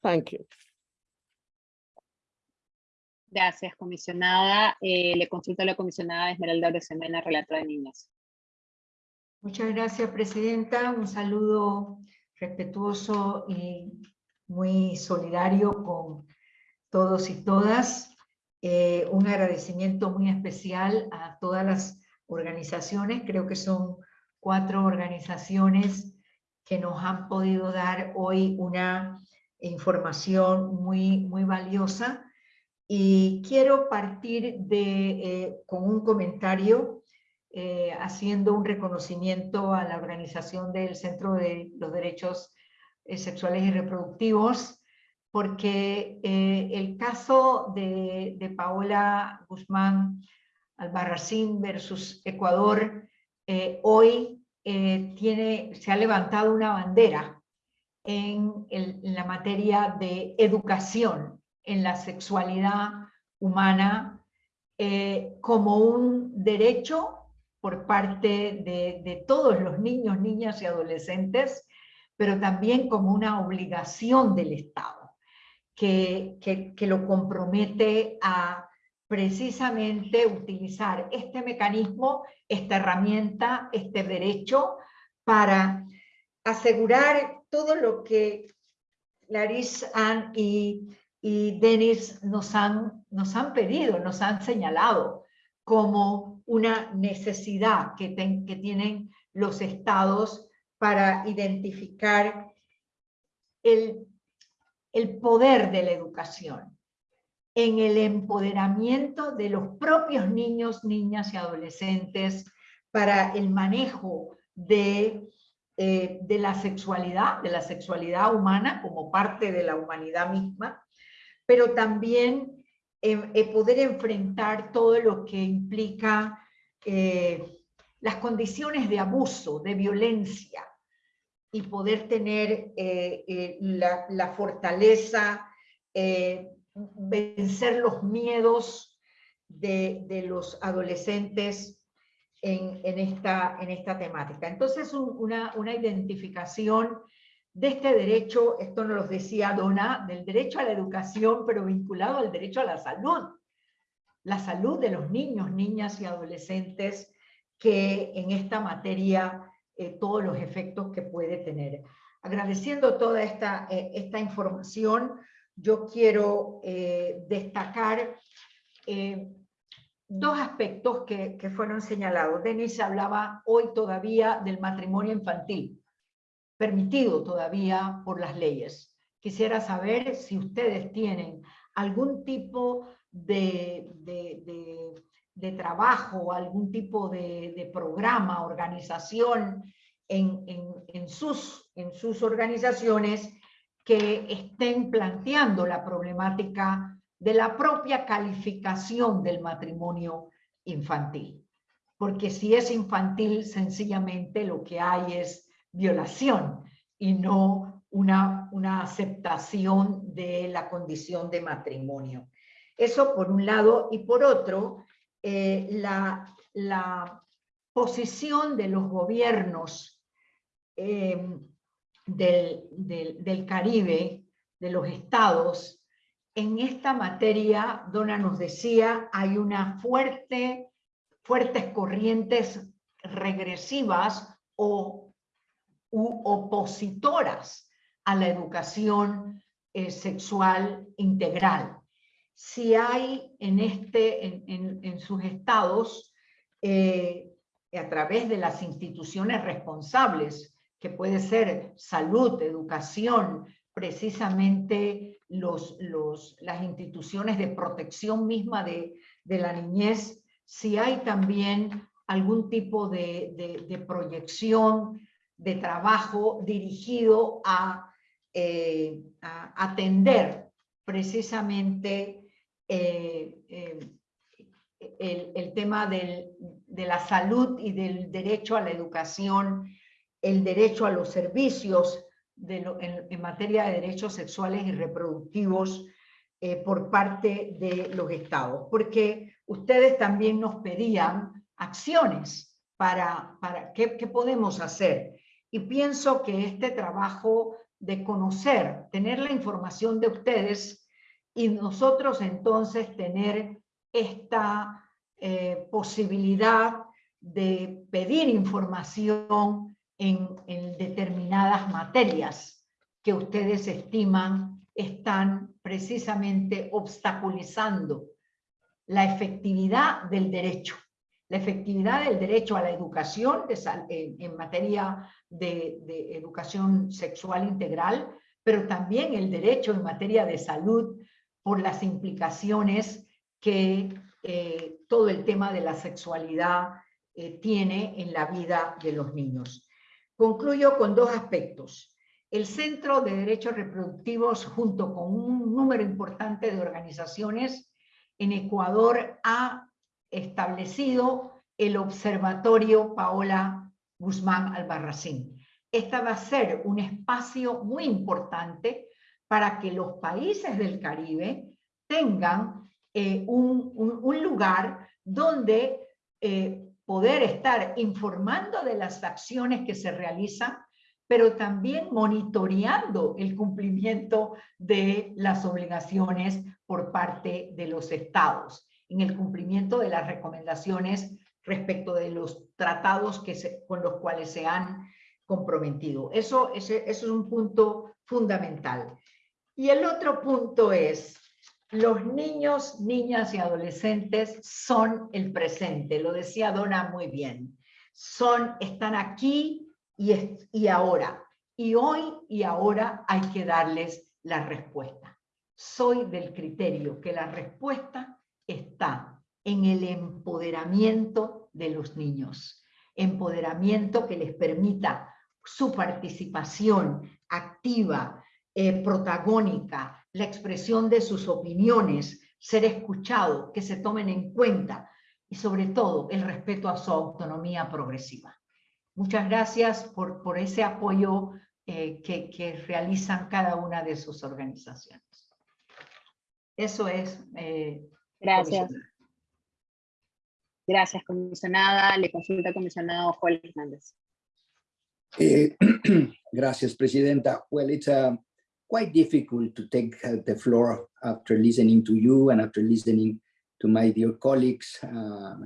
Thank you. Gracias, comisionada. Eh, le consulto a la comisionada Esmeralda Oresemena, relatora de niños. Muchas gracias, Presidenta. Un saludo respetuoso y muy solidario con todos y todas. Eh, un agradecimiento muy especial a todas las organizaciones. Creo que son cuatro organizaciones que nos han podido dar hoy una información muy, muy valiosa. Y quiero partir de, eh, con un comentario eh, haciendo un reconocimiento a la organización del Centro de los Derechos Sexuales y Reproductivos, porque el caso de, Paola Guzmán Albarracín versus Ecuador hoy eh, se ha levantado una bandera en, la materia de educación en la sexualidad humana eh, como un derecho por parte de, todos los niños, niñas y adolescentes, pero también como una obligación del Estado, que, que lo compromete a precisamente utilizar este mecanismo, esta herramienta, este derecho para asegurar todo lo que Clarice, Ann y, y Denis nos han, nos han pedido, nos han señalado como una necesidad que, que tienen los estados para identificar el, el poder de la educación en el empoderamiento de los propios niños, niñas y adolescentes para el manejo de, eh, de la sexualidad, de la sexualidad humana como parte de la humanidad misma, pero también eh, eh, poder enfrentar todo lo que implica las condiciones de abuso, de violencia, y poder tener la, la, fortaleza vencer los miedos de, los adolescentes en, esta, en esta temática. Entonces, una, una identificación de este derecho, esto nos lo decía Donna, del derecho a la educación, pero vinculado al derecho a la salud. La salud de los niños, niñas y adolescentes que en esta materia eh, todos los efectos que puede tener. Agradeciendo toda esta, eh, esta información, yo quiero eh, destacar eh, dos aspectos que, que, fueron señalados. Denis hablaba hoy todavía del matrimonio infantil, permitido todavía por las leyes. Quisiera saber si ustedes tienen algún tipo de, de, de, trabajo, algún tipo de, programa, organización en, en, en, sus, en sus organizaciones que estén planteando la problemática de la propia calificación del matrimonio infantil. Porque si es infantil, sencillamente lo que hay es violación y no una, una aceptación de la condición de matrimonio. Eso por un lado, y por otro, eh, la, posición de los gobiernos eh, del, Caribe, de los estados, en esta materia, Dona nos decía, hay una fuerte, fuertes corrientes regresivas o u opositoras a la educación eh, sexual integral. Si hay en, este, en, en, sus estados, eh, a través de las instituciones responsables, que puede ser salud, educación, precisamente los, los, las instituciones de protección misma de, de la niñez, si hay también algún tipo de, de, proyección de trabajo dirigido a, eh, a atender precisamente eh, eh, el, tema de la salud y del derecho a la educación, el derecho a los servicios de lo, en, materia de derechos sexuales y reproductivos eh, por parte de los estados, porque ustedes también nos pedían acciones para, qué podemos hacer. Y pienso que este trabajo de conocer, tener la información de ustedes y nosotros entonces tener esta eh, posibilidad de pedir información en, determinadas materias que ustedes estiman están precisamente obstaculizando la efectividad del derecho, la efectividad del derecho a la educación en, materia de, educación sexual integral, pero también el derecho en materia de salud por las implicaciones que eh, todo el tema de la sexualidad eh, tiene en la vida de los niños. Concluyo con dos aspectos. El Centro de Derechos Reproductivos, junto con un número importante de organizaciones en Ecuador, ha establecido el Observatorio Paola Guzmán Albarracín. Esta va a ser un espacio muy importante para que los países del Caribe tengan eh, un, lugar donde eh, poder estar informando de las acciones que se realizan, pero también monitoreando el cumplimiento de las obligaciones por parte de los estados, en el cumplimiento de las recomendaciones respecto de los tratados que con los cuales se han comprometido. Eso es un punto fundamental. Y el otro punto es los niños, niñas y adolescentes son el presente, lo decía Donna muy bien. Son, están aquí y, y ahora. Y hoy y ahora hay que darles la respuesta. Soy del criterio que la respuesta está en el empoderamiento de los niños. Empoderamiento que les permita su participación activa, eh, protagónica, la expresión de sus opiniones, ser escuchado, que se tomen en cuenta y sobre todo el respeto a su autonomía progresiva. Muchas gracias por, por ese apoyo eh, que, que, realizan cada una de sus organizaciones. Eso es. Eh, gracias. Gracias, comisionada. Le consulta al comisionado Joel Hernández. Eh, (clears throat) gracias, Presidenta. Well, it's a quite difficult to take uh, the floor after listening to you and after listening to my dear colleagues, uh,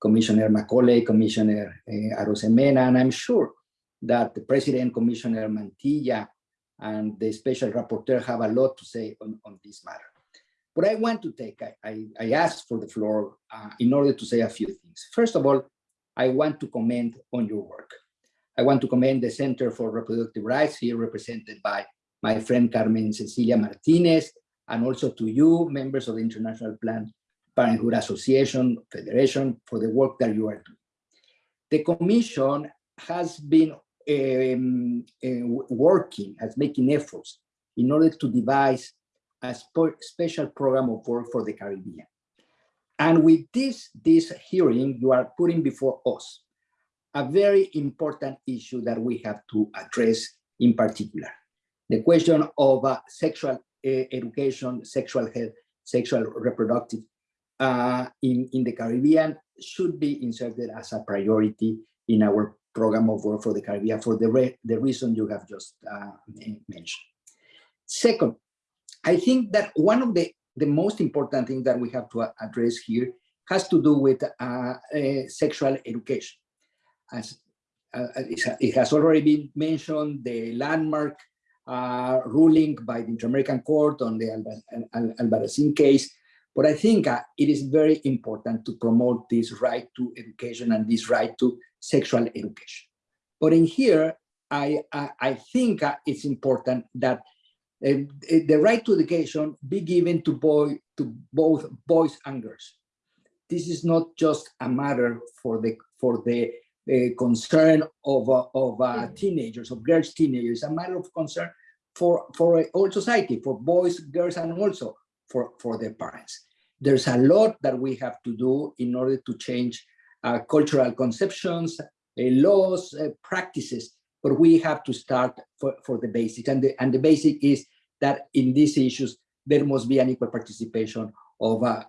Commissioner Macaulay, Commissioner uh, Arosemena, and I'm sure that the President, Commissioner Mantilla, and the Special Rapporteur have a lot to say on, on this matter. But I want to take, I, I, I asked for the floor uh, in order to say a few things. First of all, I want to comment on your work. I want to commend the Center for Reproductive Rights here represented by my friend Carmen Cecilia Martinez, and also to you, members of the International Planned Parenthood Association, Federation, for the work that you are doing. The Commission has been um, uh, working, has making efforts in order to devise a special program of work for the Caribbean. And with this, this hearing, you are putting before us a very important issue that we have to address in particular. The question of uh, sexual uh, education, sexual health, sexual reproductive uh, in, in the Caribbean should be inserted as a priority in our program of work for the Caribbean for the, re the reason you have just uh, mentioned. Second, I think that one of the, the most important things that we have to address here has to do with uh, uh, sexual education. As uh, it has already been mentioned, the landmark uh, ruling by the Inter-American Court on the Albarracin case, but I think uh, it is very important to promote this right to education and this right to sexual education. But in here, I, I, I think uh, it's important that uh, the right to education be given to boy to both boys and girls. This is not just a matter for the for the uh, concern of uh, of uh, teenagers of girls teenagers. A matter of concern for for all society, for boys, girls, and also for for their parents. There's a lot that we have to do in order to change uh, cultural conceptions, uh, laws, uh, practices, but we have to start for, for the basics. And the, and the basic is that in these issues, there must be an equal participation of, uh,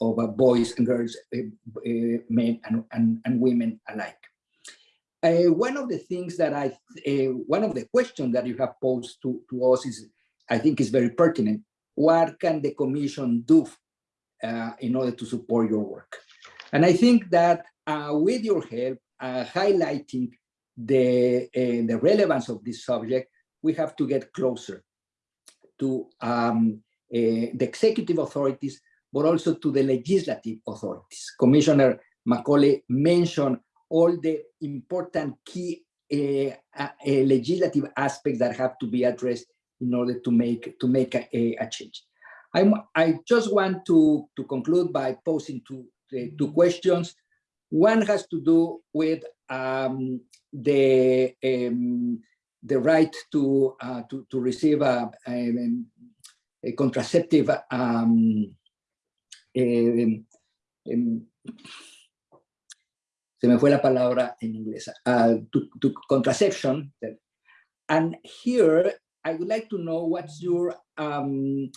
of boys and girls, men and, and, and women alike. one of the things that I, one of the questions that you have posed to, to us is, I think is very pertinent. What can the commission do in order to support your work? And I think that uh, with your help, uh, highlighting the, the relevance of this subject, we have to get closer to um, the executive authorities, but also to the legislative authorities. Commissioner Macaulay mentioned all the important key uh, uh, legislative aspects that have to be addressed in order to make to make a, a change. I'm, I just want to, to conclude by posing two, two questions. One has to do with um, the um, the right to uh, to to receive a, a, a contraceptive um, um, se me fue la palabra en inglés uh, to, to contraception and here I would like to know what's your um,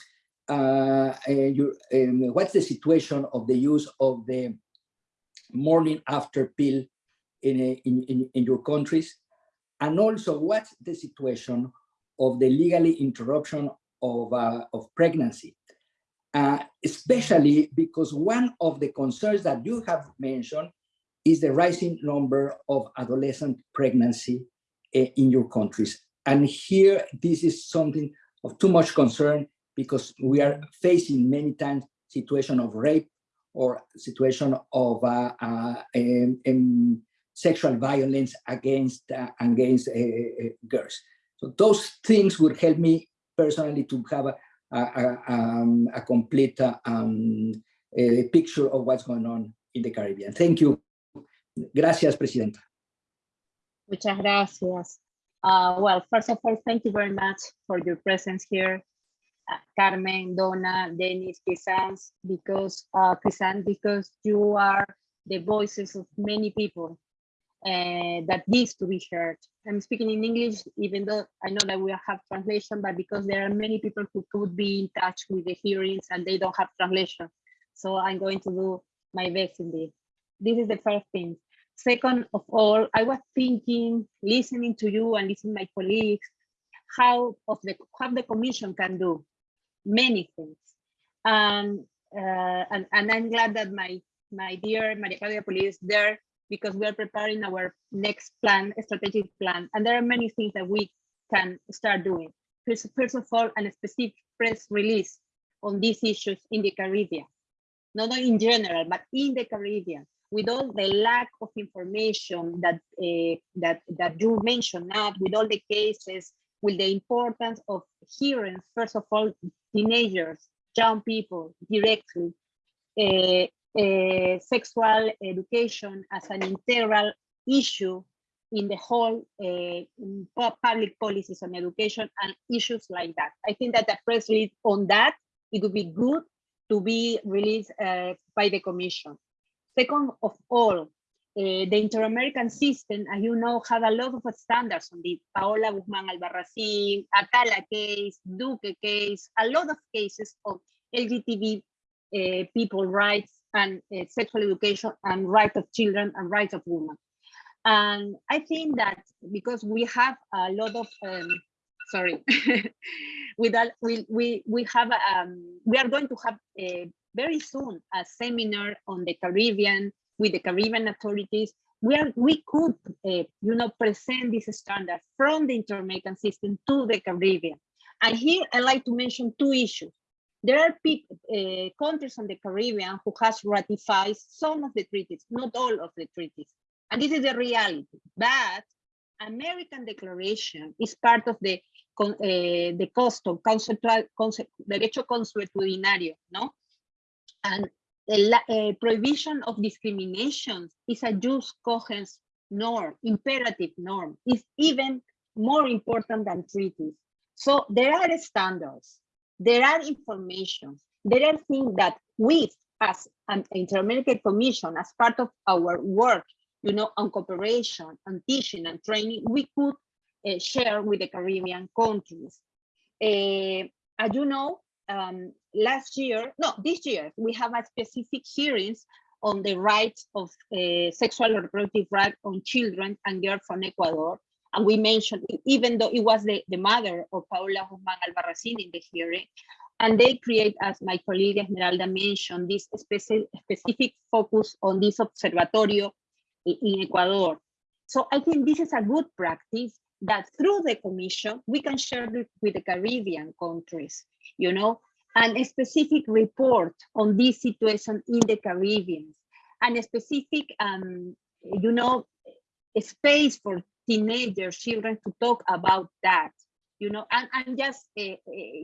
uh, your, um, what's the situation of the use of the morning after pill in, in, in, in your countries? And also what's the situation of the legally interruption of, uh, of pregnancy? Uh, especially because one of the concerns that you have mentioned is the rising number of adolescent pregnancy uh, in your countries. And here, this is something of too much concern because we are facing many times situation of rape or situation of um, um, sexual violence against uh, against uh, uh, girls. So those things would help me personally to have a, a, a, um, a complete uh, um, picture of what's going on in the Caribbean. Thank you. Gracias, Presidenta. Muchas gracias. well, first of all, thank you very much for your presence here Carmen, Donna, Dennis, Crisans, because uh, because you are the voices of many people uh, that needs to be heard. I'm speaking in English, even though I know that we have translation, but because there are many people who could be in touch with the hearings and they don't have translation. So I'm going to do my best in this. This is the first thing. Second of all, I was thinking, listening to you and listening to my colleagues, how of the how the commission can do many things. Um, uh, and, and I'm glad that my, my dear Maria Claudia is there because we are preparing our next plan, strategic plan. And there are many things that we can start doing. First, first of all, a specific press release on these issues in the Caribbean. Not in general, but in the Caribbean, with all the lack of information that uh, that that you mentioned now, with all the cases, with the importance of hearing, first of all, teenagers, young people directly, uh, uh, sexual education as an integral issue in the whole uh, public policies on education and issues like that. I think that a press release on that, it would be good to be released uh, by the commission. Second of all, uh, the Inter-American system, as you know, had a lot of standards on the Paola Guzman Albarracin, Atala case, Duque case, a lot of cases of LGBT uh, people rights and uh, sexual education and rights of children and rights of women. And I think that because we have a lot of, um, sorry, (laughs) with that, we, we, we have, um, we are going to have a, very soon a seminar on the Caribbean with the Caribbean authorities. We are, we could, uh, you know, present this standard from the Inter-American system to the Caribbean. And here I like to mention two issues. There are uh, countries on the Caribbean who has ratified some of the treaties, not all of the treaties. And this is the reality. But American Declaration is part of the uh, the custom, conceptual, concept, derecho consuetudinario, no? And the uh, prohibition of discrimination is a jus cogens norm, imperative norm, is even more important than treaties. So there are standards there are information, there are things that we as an Inter-American Commission, as part of our work, you know, on cooperation and teaching and training, we could uh, share with the Caribbean countries. Uh, as you know, um, last year, no, this year, we have a specific hearings on the rights of uh, sexual reproductive rights on children and girls from Ecuador. And we mentioned, even though it was the, the mother of Paola Guzman Albarracin in the hearing, and they create, as my colleague Esmeralda mentioned, this specific, specific focus on this observatorio in Ecuador. So I think this is a good practice that through the commission, we can share it with the Caribbean countries, you know, and a specific report on this situation in the Caribbean, and a specific, um, you know, space for teenagers, children to talk about that, you know, and I'm just uh,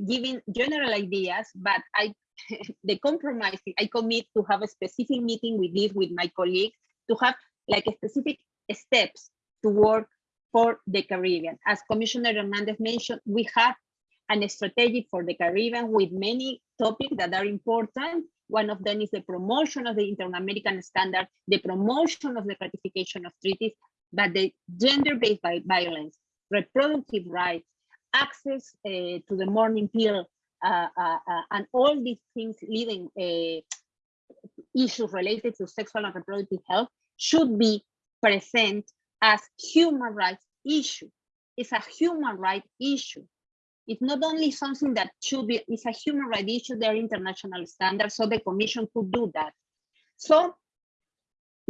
giving general ideas, but I, (laughs) the compromise, I commit to have a specific meeting with this, with my colleagues, to have like specific steps to work for the Caribbean. As Commissioner Hernandez mentioned, we have an strategy for the Caribbean with many topics that are important. One of them is the promotion of the Inter-American standard, the promotion of the ratification of treaties, but the gender-based violence, reproductive rights, access uh, to the morning pill, uh, uh, uh and all these things leading uh, issues related to sexual and reproductive health should be present as human rights issue. It's a human right issue. It's not only something that should be, it's a human right issue, there are international standards, so the commission could do that. So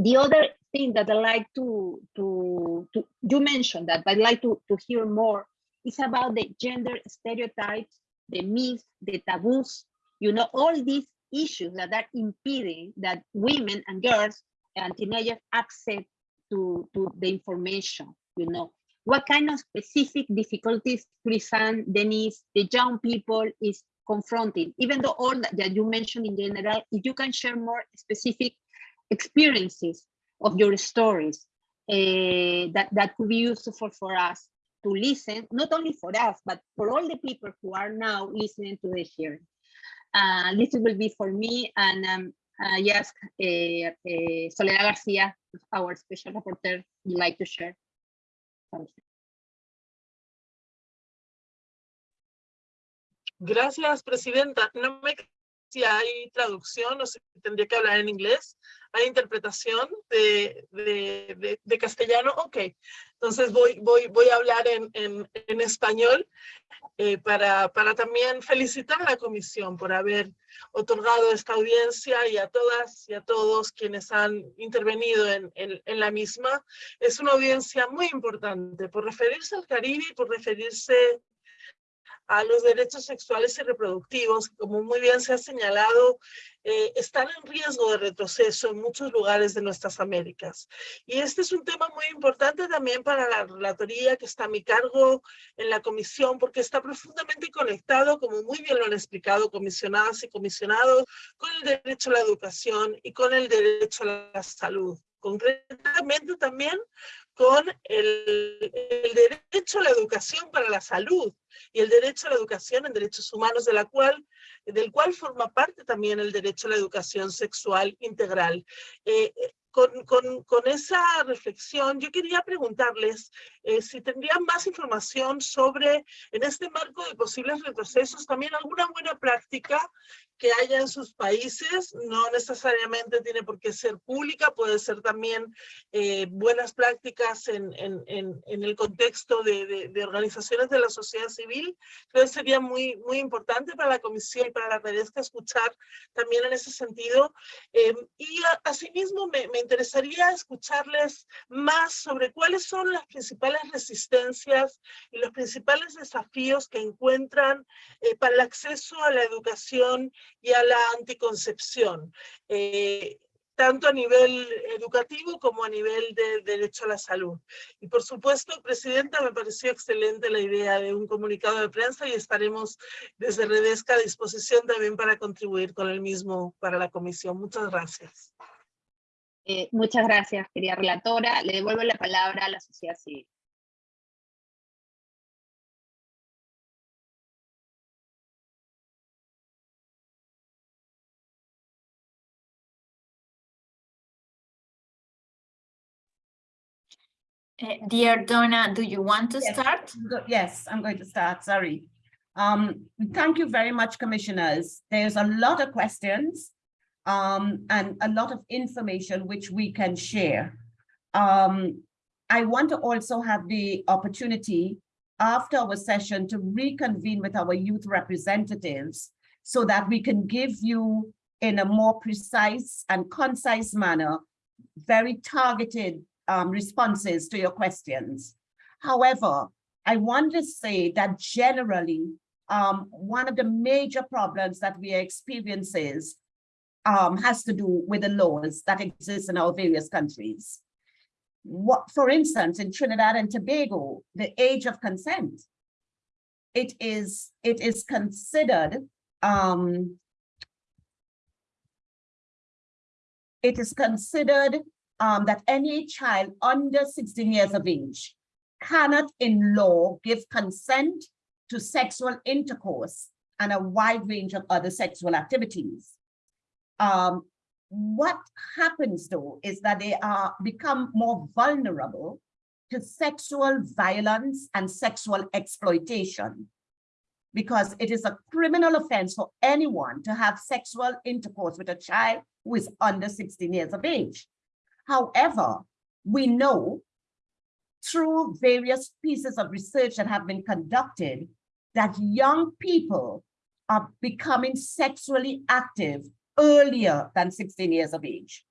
the other thing that I like to, to, to you mentioned that I'd like to, to hear more is about the gender stereotypes, the myths, the taboos, you know, all these issues that are impeding that women and girls and teenagers access to, to the information, you know. What kind of specific difficulties Chrisanne, Denise, the young people is confronting, even though all that you mentioned in general, if you can share more specific experiences of your stories uh, that, that could be useful for, us to listen, not only for us, but for all the people who are now listening to the hearing. Uh, this will be for me, and um, yes, uh, uh, Soledad Garcia, our special reporter, would like to share something. Gracias, Presidenta. No me si hay traducción o si tendría que hablar en inglés. ¿Hay interpretación de, de, de, castellano? Ok, entonces voy, voy, voy a hablar en, en, en español eh, para, para también felicitar a la comisión por haber otorgado esta audiencia y a todas y a todos quienes han intervenido en, en, en la misma. Es una audiencia muy importante por referirse al Caribe y por referirse a los derechos sexuales y reproductivos, como muy bien se ha señalado, eh, están en riesgo de retroceso en muchos lugares de nuestras Américas. Y este es un tema muy importante también para la relatoría que está a mi cargo en la comisión, porque está profundamente conectado, como muy bien lo han explicado comisionadas y comisionados, con el derecho a la educación y con el derecho a la salud concretamente también con el, derecho a la educación para la salud y el derecho a la educación en derechos humanos, de la cual, del cual forma parte también el derecho a la educación sexual integral. Eh, con, esa reflexión, yo quería preguntarles eh, si tendrían más información sobre, en este marco de posibles retrocesos, también alguna buena práctica que haya en sus países, no necesariamente tiene por qué ser pública, puede ser también eh, buenas prácticas en, el contexto de, organizaciones de la sociedad civil. Creo que sería muy, importante para la Comisión y para la Redesca escuchar también en ese sentido. Eh, y a, asimismo me, me interesaría escucharles más sobre cuáles son las principales resistencias y los principales desafíos que encuentran eh, para el acceso a la educación y a la anticoncepción, eh, tanto a nivel educativo como a nivel de derecho a la salud. Y por supuesto, Presidenta, me pareció excelente la idea de un comunicado de prensa y estaremos desde Redesca a disposición también para contribuir con el mismo para la comisión. Muchas gracias. Eh, muchas gracias, querida relatora. Le devuelvo la palabra a la sociedad civil. Uh, dear Donna, do you want to Yes. start? Yes, I'm going to start, sorry. Um, thank you very much, commissioners. There's a lot of questions um, and a lot of information which we can share. Um, I want to also have the opportunity after our session to reconvene with our youth representatives so that we can give you in a more precise and concise manner, very targeted um, responses to your questions. However, I want to say that generally, um, one of the major problems that we experience is, um, has to do with the laws that exist in our various countries. What, for instance, in Trinidad and Tobago, the age of consent, it is, it is considered, um, it is considered um, that any child under 16 years of age cannot in law give consent to sexual intercourse and a wide range of other sexual activities. Um, what happens though is that they are become more vulnerable to sexual violence and sexual exploitation because it is a criminal offense for anyone to have sexual intercourse with a child who is under 16 years of age. However, we know through various pieces of research that have been conducted that young people are becoming sexually active earlier than 16 years of age.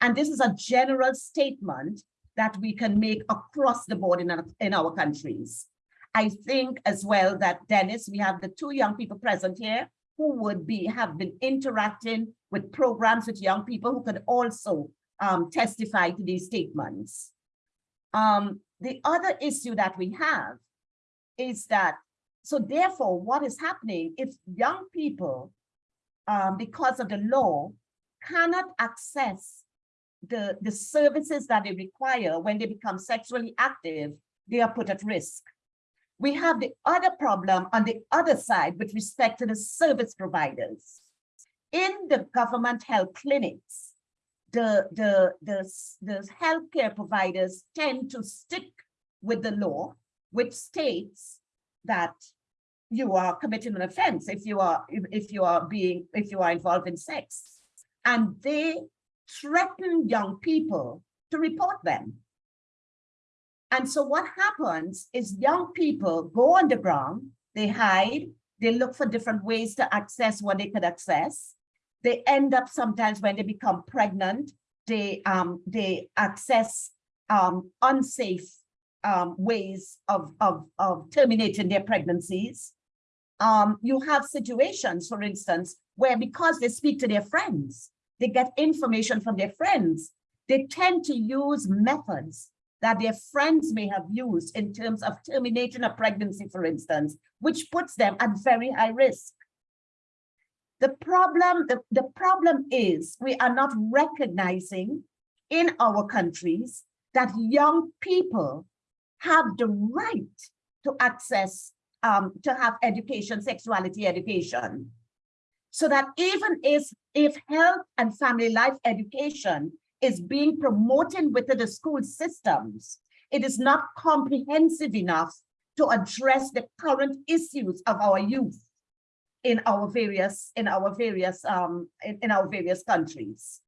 And this is a general statement that we can make across the board in our, in our countries. I think as well that Dennis, we have the two young people present here who would be have been interacting with programs with young people who could also um, testify to these statements. Um, the other issue that we have is that, so therefore what is happening if young people, um, because of the law, cannot access the, the services that they require when they become sexually active, they are put at risk. We have the other problem on the other side with respect to the service providers. In the government health clinics, the, the, the, the healthcare providers tend to stick with the law, which states that you are committing an offense if you are if, you are being if you are involved in sex. And they threaten young people to report them. And so what happens is young people go underground they hide they look for different ways to access what they could access. They end up sometimes when they become pregnant, they um, they access um, unsafe um, ways of, of, of terminating their pregnancies. Um, you have situations, for instance, where because they speak to their friends, they get information from their friends, they tend to use methods that their friends may have used in terms of terminating a pregnancy, for instance, which puts them at very high risk. The problem, the, the problem is we are not recognizing in our countries that young people have the right to access, um, to have education, sexuality education. So that even if, if health and family life education is being promoted within the school systems, it is not comprehensive enough to address the current issues of our youth in our various in our various um in, in our various countries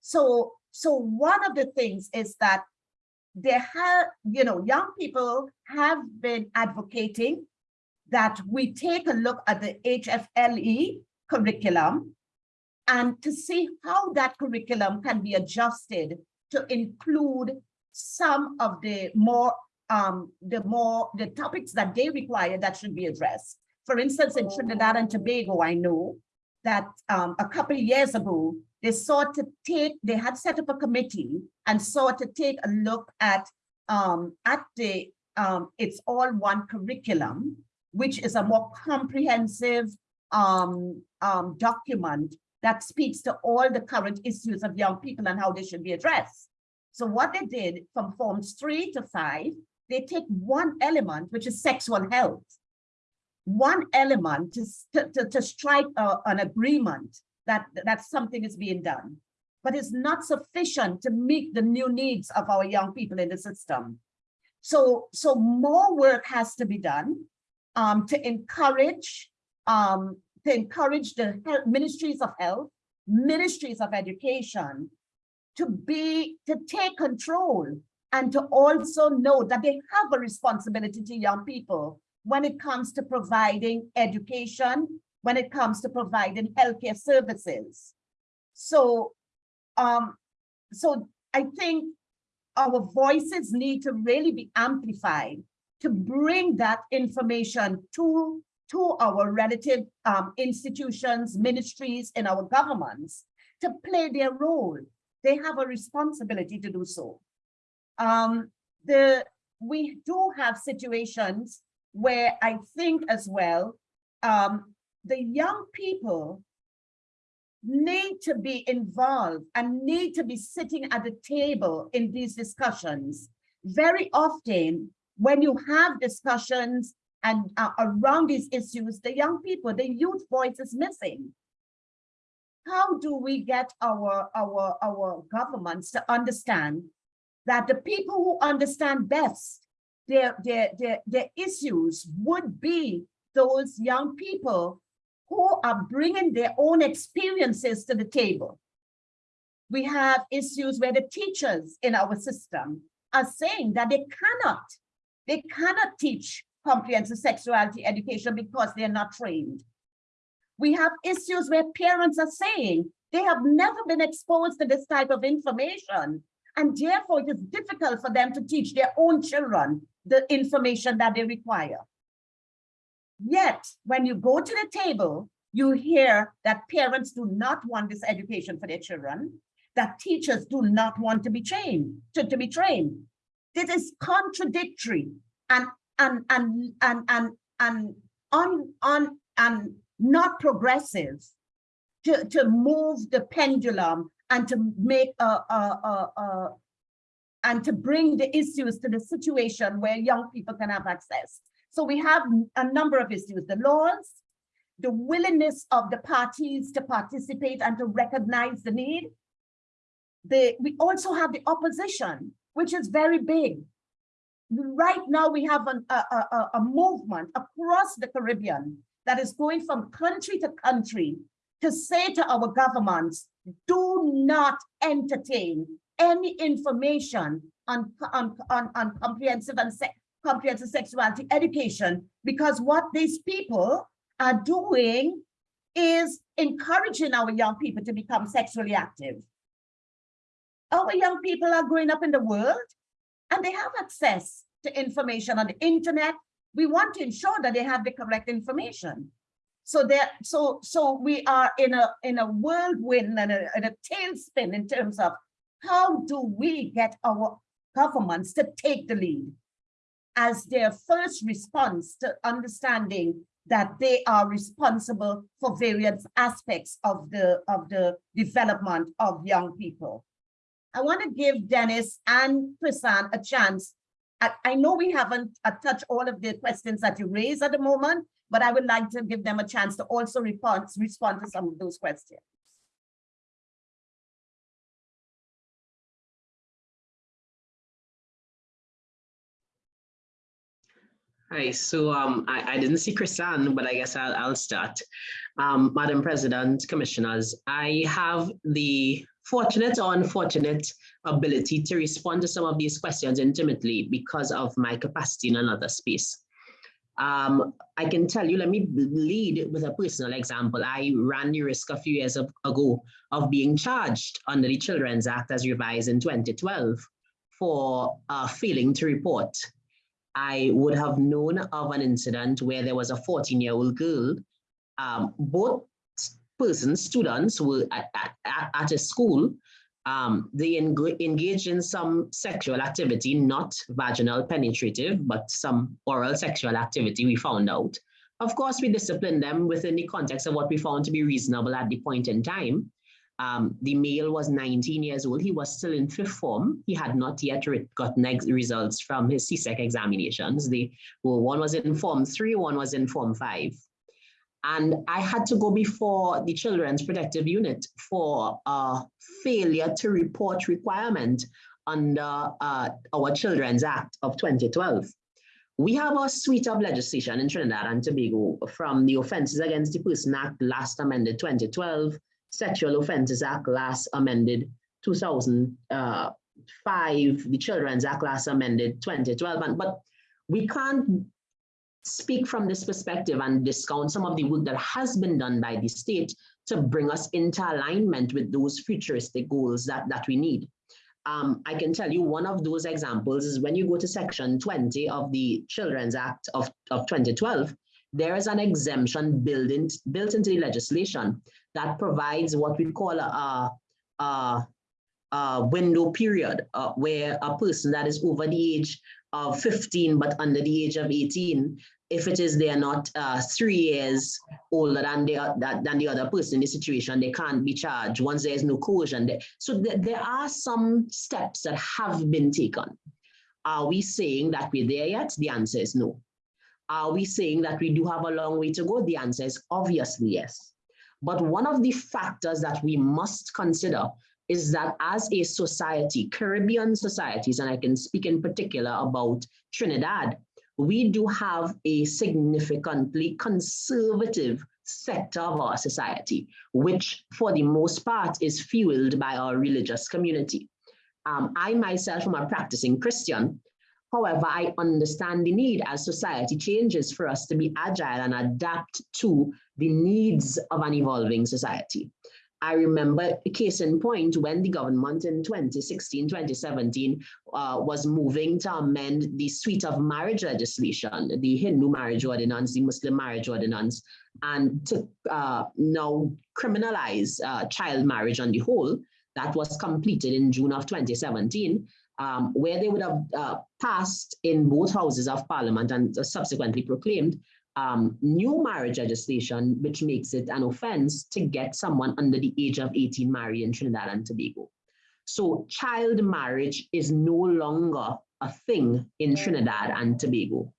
so so one of the things is that there have you know young people have been advocating that we take a look at the hfle curriculum and to see how that curriculum can be adjusted to include some of the more um, the more the topics that they require that should be addressed. For instance, in Trinidad and Tobago, I know that um, a couple years ago, they sought to take, they had set up a committee and sought to take a look at um, at the um, it's all one curriculum, which is a more comprehensive um, um, document that speaks to all the current issues of young people and how they should be addressed. So what they did from forms three to five, they take one element, which is sexual health, one element to, to, to strike a, an agreement that, that something is being done, but it's not sufficient to meet the new needs of our young people in the system. So, so more work has to be done um, to encourage um, to encourage the ministries of health, ministries of education to be to take control and to also know that they have a responsibility to young people when it comes to providing education, when it comes to providing healthcare services. So, um, so I think our voices need to really be amplified to bring that information to, to our relative um, institutions, ministries, and our governments to play their role. They have a responsibility to do so um, the we do have situations where I think as well, um, the young people need to be involved and need to be sitting at the table in these discussions. Very often, when you have discussions and uh, around these issues, the young people, the youth voice is missing. How do we get our, our, our governments to understand that the people who understand best their, their, their, their issues would be those young people who are bringing their own experiences to the table. We have issues where the teachers in our system are saying that they cannot, they cannot teach comprehensive sexuality education because they're not trained. We have issues where parents are saying they have never been exposed to this type of information and therefore, it is difficult for them to teach their own children the information that they require. Yet, when you go to the table, you hear that parents do not want this education for their children, that teachers do not want to be trained, to, to be trained. This is contradictory and and and and and and on on and not progressive to, to move the pendulum and to make a, a, a, a and to bring the issues to the situation where young people can have access. So we have a number of issues, the laws, the willingness of the parties to participate and to recognize the need. The, we also have the opposition, which is very big. Right now, we have an, a, a, a movement across the Caribbean that is going from country to country to say to our governments, do not entertain any information on, on, on, on comprehensive and se comprehensive sexuality education because what these people are doing is encouraging our young people to become sexually active. Our young people are growing up in the world and they have access to information on the internet. We want to ensure that they have the correct information. So that so so we are in a in a whirlwind and a, and a tailspin in terms of how do we get our governments to take the lead as their first response to understanding that they are responsible for various aspects of the of the development of young people. I want to give Dennis and Chrisanne a chance. I, I know we haven't uh, touched all of the questions that you raised at the moment, but I would like to give them a chance to also respond, respond to some of those questions. Hi, so um, I, I didn't see Chrisanne, but I guess I'll, I'll start. Um, Madam President, Commissioners, I have the fortunate or unfortunate ability to respond to some of these questions intimately because of my capacity in another space. Um, I can tell you, let me lead with a personal example. I ran the risk a few years ago of being charged under the Children's Act as revised in 2012 for uh, failing to report I would have known of an incident where there was a 14 year old girl. Um, both persons, students were at, at, at a school. Um, they engaged in some sexual activity, not vaginal penetrative, but some oral sexual activity, we found out. Of course, we disciplined them within the context of what we found to be reasonable at the point in time. Um, the male was 19 years old. He was still in fifth form. He had not yet gotten results from his CSEC examinations. The well, one was in form three, one was in form five. And I had to go before the Children's Protective Unit for a failure to report requirement under uh, our Children's Act of 2012. We have a suite of legislation in Trinidad and Tobago from the Offences Against the Person Act last amended 2012, Sexual Offences Act last amended 2005, the Children's Act last amended 2012, and, but we can't speak from this perspective and discount some of the work that has been done by the state to bring us into alignment with those futuristic goals that, that we need. Um, I can tell you one of those examples is when you go to section 20 of the Children's Act of, of 2012, there is an exemption built, in, built into the legislation that provides what we call a, a, a window period uh, where a person that is over the age of 15 but under the age of 18 if it is they're not uh, three years older than the, than the other person in the situation, they can't be charged once there's no coercion. So th there are some steps that have been taken. Are we saying that we're there yet? The answer is no. Are we saying that we do have a long way to go? The answer is obviously yes. But one of the factors that we must consider is that as a society, Caribbean societies, and I can speak in particular about Trinidad, we do have a significantly conservative sector of our society, which for the most part is fueled by our religious community. Um, I myself am a practicing Christian, However, I understand the need as society changes for us to be agile and adapt to the needs of an evolving society. I remember a case in point when the government in 2016, 2017 uh, was moving to amend the suite of marriage legislation, the Hindu marriage ordinance, the Muslim marriage ordinance, and to uh, now criminalize uh, child marriage on the whole. That was completed in June of 2017 um, where they would have uh, passed in both houses of parliament and subsequently proclaimed um, new marriage legislation, which makes it an offense to get someone under the age of 18 married in Trinidad and Tobago. So child marriage is no longer a thing in Trinidad and Tobago.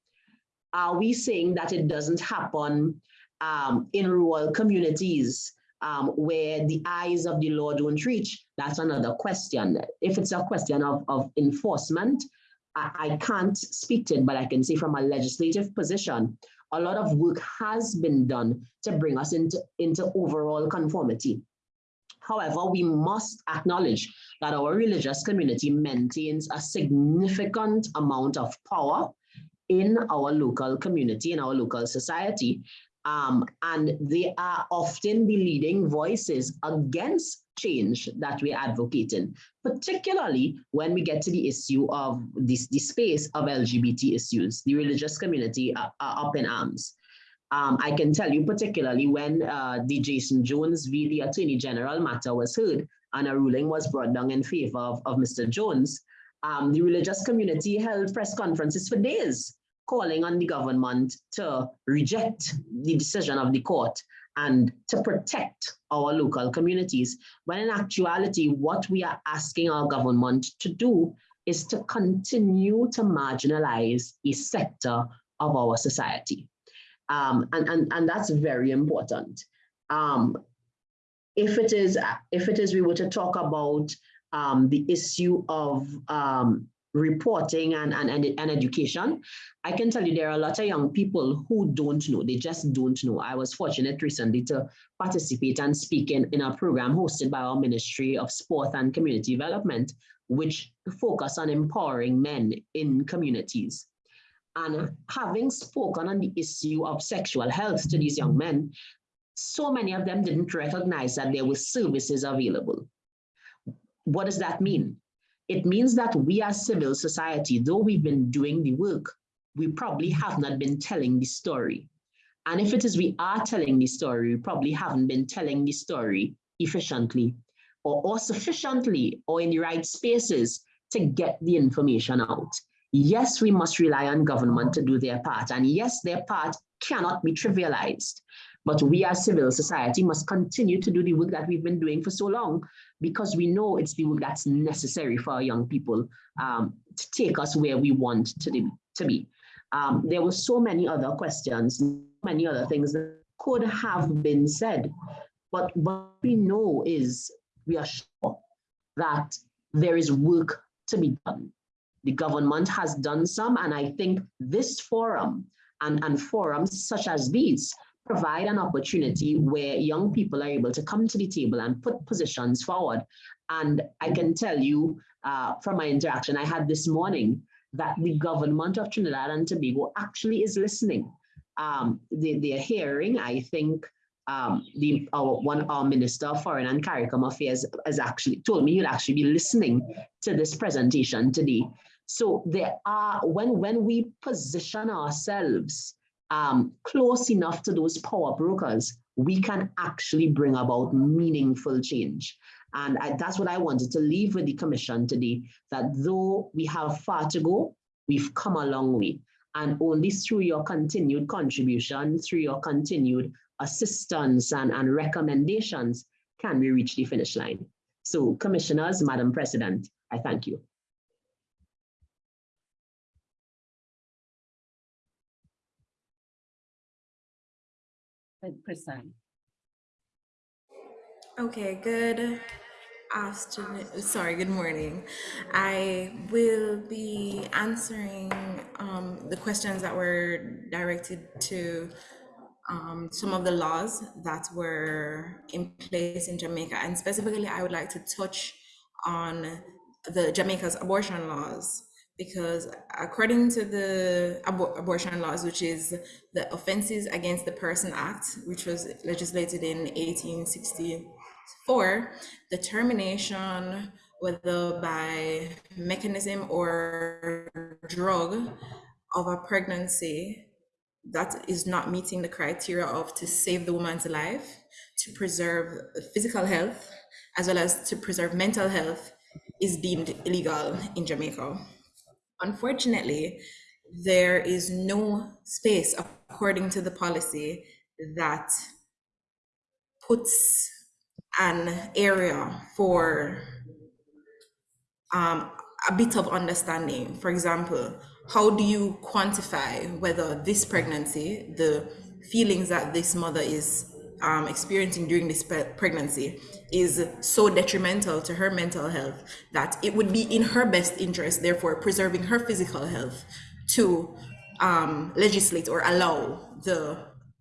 Are we saying that it doesn't happen um, in rural communities um, where the eyes of the law don't reach, that's another question. If it's a question of, of enforcement, I, I can't speak to it, but I can say from a legislative position, a lot of work has been done to bring us into, into overall conformity. However, we must acknowledge that our religious community maintains a significant amount of power in our local community, in our local society, um, and they are often the leading voices against change that we're advocating, particularly when we get to the issue of this, the space of LGBT issues, the religious community are, are up in arms. Um, I can tell you particularly when uh, the Jason Jones v. the Attorney General matter was heard and a ruling was brought down in favor of, of Mr. Jones, um, the religious community held press conferences for days calling on the government to reject the decision of the court and to protect our local communities. When in actuality, what we are asking our government to do is to continue to marginalize a sector of our society. Um, and, and, and that's very important. Um, if it is, if it is we were to talk about um, the issue of um, reporting and, and, and, and education, I can tell you there are a lot of young people who don't know, they just don't know. I was fortunate recently to participate and speak in, in a program hosted by our Ministry of Sport and Community Development, which focus on empowering men in communities. And having spoken on the issue of sexual health to these young men, so many of them didn't recognize that there were services available. What does that mean? It means that we as civil society, though we've been doing the work, we probably have not been telling the story. And if it is we are telling the story, we probably haven't been telling the story efficiently or, or sufficiently or in the right spaces to get the information out. Yes, we must rely on government to do their part. And yes, their part cannot be trivialized. But we as civil society must continue to do the work that we've been doing for so long because we know it's the work that's necessary for our young people um, to take us where we want to, to be. Um, there were so many other questions, many other things that could have been said. But what we know is we are sure that there is work to be done. The government has done some, and I think this forum and, and forums such as these provide an opportunity where young people are able to come to the table and put positions forward. And I can tell you uh, from my interaction I had this morning that the government of Trinidad and Tobago actually is listening. Um, they, they're hearing, I think, um, the our, one our minister of foreign and CARICOM affairs has actually told me you'll actually be listening to this presentation today. So there are when when we position ourselves um, close enough to those power brokers, we can actually bring about meaningful change. And I, that's what I wanted to leave with the commission today, that though we have far to go, we've come a long way. And only through your continued contribution, through your continued assistance and, and recommendations can we reach the finish line. So commissioners, Madam President, I thank you. Percent. Okay, good afternoon. Sorry, good morning. I will be answering um, the questions that were directed to um, some of the laws that were in place in Jamaica. And specifically, I would like to touch on the Jamaica's abortion laws because according to the abor abortion laws, which is the Offenses Against the Person Act, which was legislated in 1864, the termination, whether by mechanism or drug of a pregnancy that is not meeting the criteria of to save the woman's life, to preserve physical health, as well as to preserve mental health, is deemed illegal in Jamaica. Unfortunately, there is no space, according to the policy, that puts an area for um, a bit of understanding. For example, how do you quantify whether this pregnancy, the feelings that this mother is um, experiencing during this pregnancy is so detrimental to her mental health that it would be in her best interest, therefore preserving her physical health, to um, legislate or allow the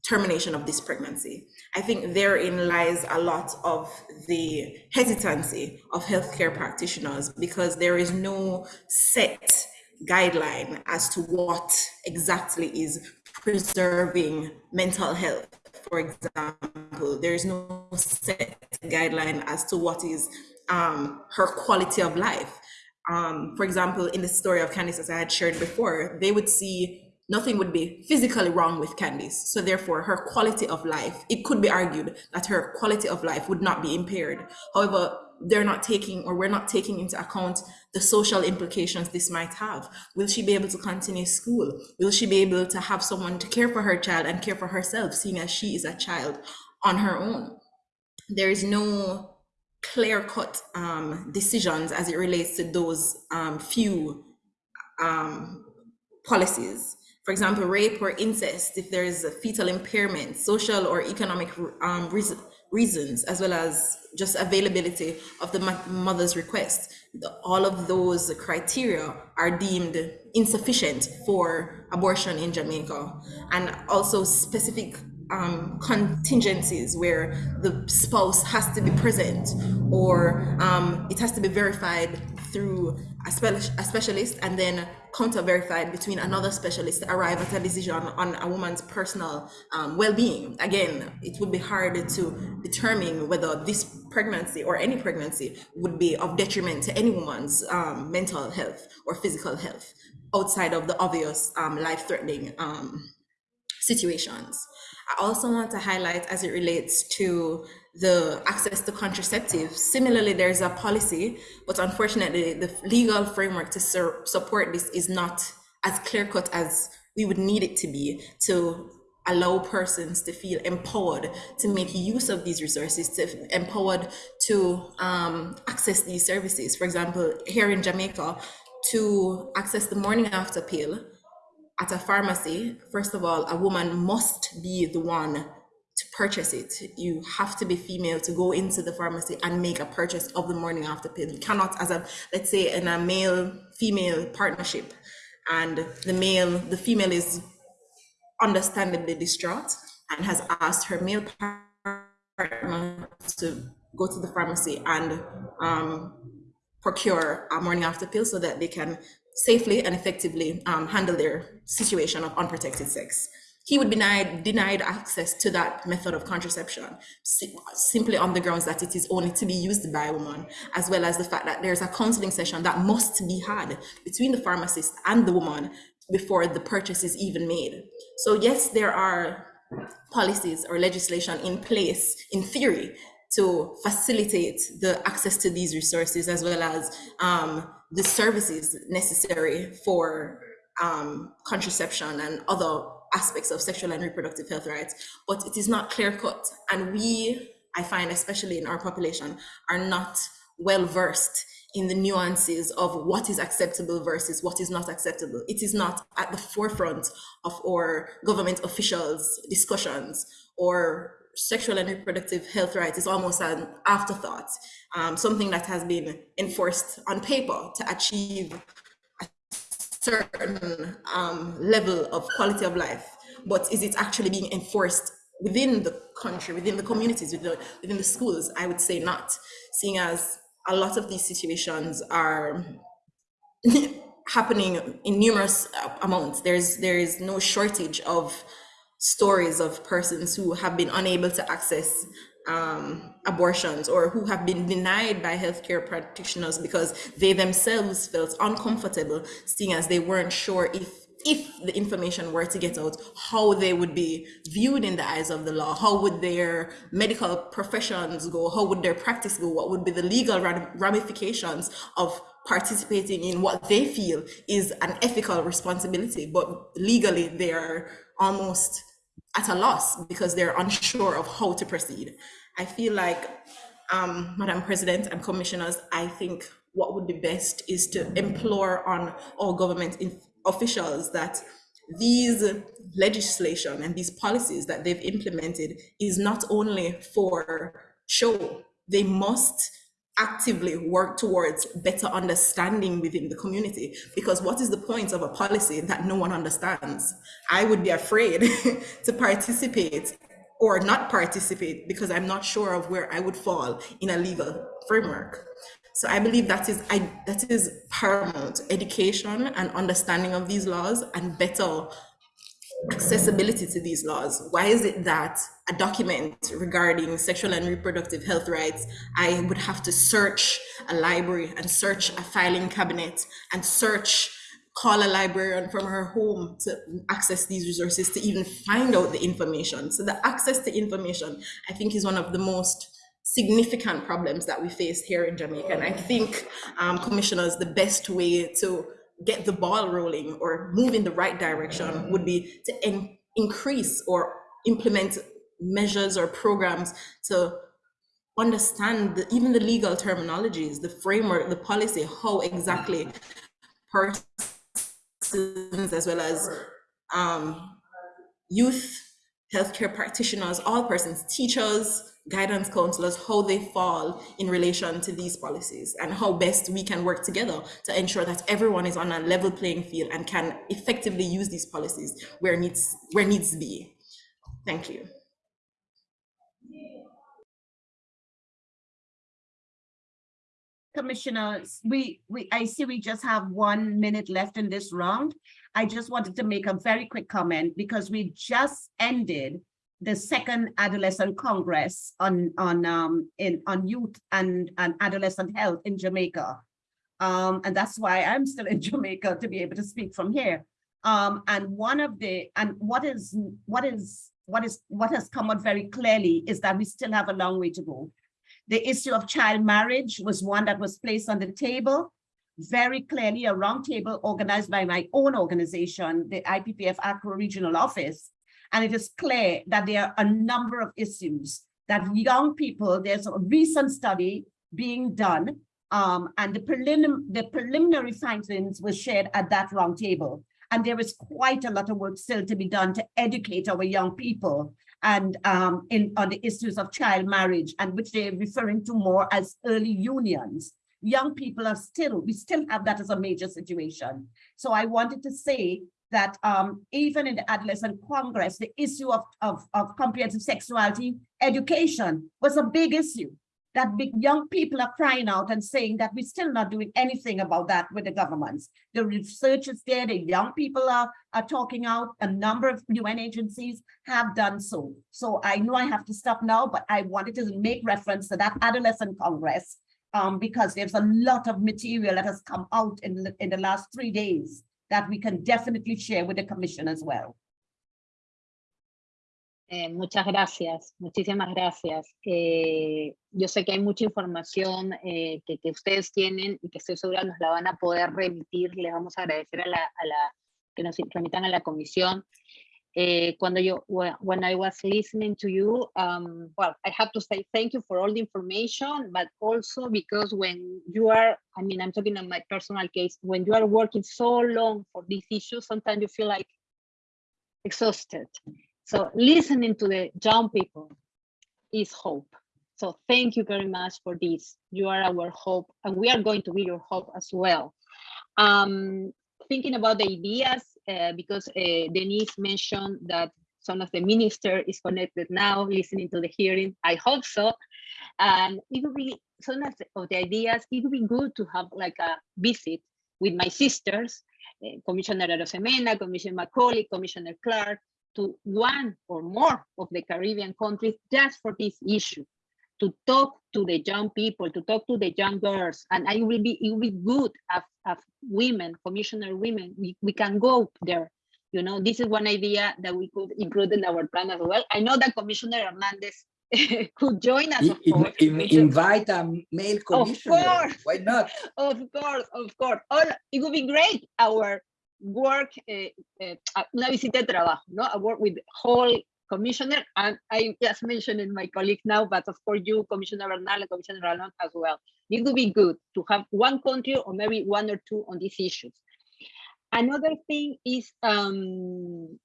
termination of this pregnancy. I think therein lies a lot of the hesitancy of healthcare practitioners because there is no set guideline as to what exactly is preserving mental health. For example, there is no set guideline as to what is um, her quality of life. Um, for example, in the story of Candice, as I had shared before, they would see nothing would be physically wrong with Candice. So therefore her quality of life, it could be argued that her quality of life would not be impaired. However, they're not taking or we're not taking into account the social implications this might have. Will she be able to continue school? Will she be able to have someone to care for her child and care for herself, seeing as she is a child on her own? There is no clear-cut um, decisions as it relates to those um, few um, policies. For example, rape or incest, if there is a fetal impairment, social or economic um, reasons, as well as just availability of the mother's request. The, all of those criteria are deemed insufficient for abortion in Jamaica. And also specific um, contingencies where the spouse has to be present or um, it has to be verified through a, spe a specialist and then counter verified between another specialist to arrive at a decision on a woman's personal um, well-being. Again, it would be hard to determine whether this pregnancy or any pregnancy would be of detriment to any woman's um, mental health or physical health outside of the obvious um, life-threatening um, situations. I also want to highlight as it relates to the access to contraceptives. Similarly, there's a policy, but unfortunately, the legal framework to support this is not as clear cut as we would need it to be to allow persons to feel empowered to make use of these resources, to empowered to um, access these services. For example, here in Jamaica, to access the morning after pill at a pharmacy, first of all, a woman must be the one to purchase it. You have to be female to go into the pharmacy and make a purchase of the morning after pill. You cannot, as a, let's say in a male female partnership and the male, the female is understandably distraught and has asked her male partner to go to the pharmacy and um, procure a morning after pill so that they can safely and effectively um, handle their situation of unprotected sex he would be denied, denied access to that method of contraception simply on the grounds that it is only to be used by a woman, as well as the fact that there's a counseling session that must be had between the pharmacist and the woman before the purchase is even made. So yes, there are policies or legislation in place in theory to facilitate the access to these resources as well as um, the services necessary for um, contraception and other aspects of sexual and reproductive health rights, but it is not clear cut. And we, I find, especially in our population, are not well versed in the nuances of what is acceptable versus what is not acceptable. It is not at the forefront of our government officials' discussions or sexual and reproductive health rights is almost an afterthought, um, something that has been enforced on paper to achieve certain um, level of quality of life, but is it actually being enforced within the country, within the communities, within the, within the schools? I would say not, seeing as a lot of these situations are (laughs) happening in numerous amounts. There's there is no shortage of stories of persons who have been unable to access um, abortions or who have been denied by healthcare practitioners because they themselves felt uncomfortable seeing as they weren't sure if if the information were to get out, how they would be viewed in the eyes of the law, how would their medical professions go, how would their practice go, what would be the legal ramifications of participating in what they feel is an ethical responsibility, but legally they are almost at a loss because they're unsure of how to proceed. I feel like, um, Madam President and commissioners, I think what would be best is to implore on all government officials that these legislation and these policies that they've implemented is not only for show, they must actively work towards better understanding within the community. Because what is the point of a policy that no one understands? I would be afraid (laughs) to participate or not participate because i'm not sure of where i would fall in a legal framework. So i believe that is i that is paramount. Education and understanding of these laws and better accessibility to these laws. Why is it that a document regarding sexual and reproductive health rights, I would have to search a library and search a filing cabinet and search call a librarian from her home to access these resources to even find out the information. So the access to information, I think, is one of the most significant problems that we face here in Jamaica. And I think, um, commissioners, the best way to get the ball rolling or move in the right direction would be to in increase or implement measures or programs to understand the, even the legal terminologies, the framework, the policy, how exactly persons as well as um, youth, healthcare practitioners, all persons, teachers, guidance counselors, how they fall in relation to these policies and how best we can work together to ensure that everyone is on a level playing field and can effectively use these policies where needs where needs be. Thank you. Commissioners, we, we, I see we just have one minute left in this round. I just wanted to make a very quick comment because we just ended the second adolescent congress on on um in on youth and and adolescent health in Jamaica. Um, and that's why I'm still in (laughs) Jamaica to be able to speak from here. Um, and one of the and what is what is what is what has come out very clearly is that we still have a long way to go. The issue of child marriage was one that was placed on the table very clearly a roundtable organized by my own organization, the IPPF ACRO Regional Office, and it is clear that there are a number of issues that young people, there's a recent study being done, um, and the, prelim the preliminary findings were shared at that roundtable. And there is quite a lot of work still to be done to educate our young people and um, in on the issues of child marriage and which they're referring to more as early unions. Young people are still, we still have that as a major situation. So I wanted to say that um, even in the Adolescent Congress, the issue of, of, of comprehensive sexuality education was a big issue that big young people are crying out and saying that we're still not doing anything about that with the governments. The research is there, the young people are, are talking out, a number of UN agencies have done so. So I know I have to stop now, but I wanted to make reference to that Adolescent Congress um, because there's a lot of material that has come out in in the last three days that we can definitely share with the commission as well. Eh, muchas gracias, muchísimas gracias. Eh, yo sé que hay mucha información eh, que, ustedes tienen y que estoy segura nos la van a poder remitir. Les vamos a agradecer a la, a la que nos remitan a la comisión. Uh, cuando yo, when I was listening to you, um, well, I have to say thank you for all the information, but also because when you are, I mean, I'm talking on my personal case, when you are working so long for these issues, sometimes you feel like exhausted. So listening to the young people is hope. So thank you very much for this. You are our hope, and we are going to be your hope as well. Um, thinking about the ideas because uh, Denise mentioned that some of the minister is connected now, listening to the hearing. I hope so. And it would be some of the, ideas. It would be good to have like a visit with my sisters, uh, Commissioner Arosemena, Commissioner Macaulay, Commissioner Clarke, to one or more of the Caribbean countries just for this issue to talk to the young people, to talk to the young girls, and I will be it will be good as, as women, commissioner women, we, we can go there. You know, this is one idea that we could include in our plan as well. I know that Commissioner Hernandez (laughs) could join us. In, in, invite a male commissioner. Of course. Why not? (laughs) Of course, of course. All, it would be great. Our work, uh, uh, una visita de trabajo, no? I work with whole commissioner, and I just mentioned my colleague now, but of course you, Commissioner Bernal and Commissioner Ralón as well. It would be good to have one country or maybe one or two on these issues. Another thing is um,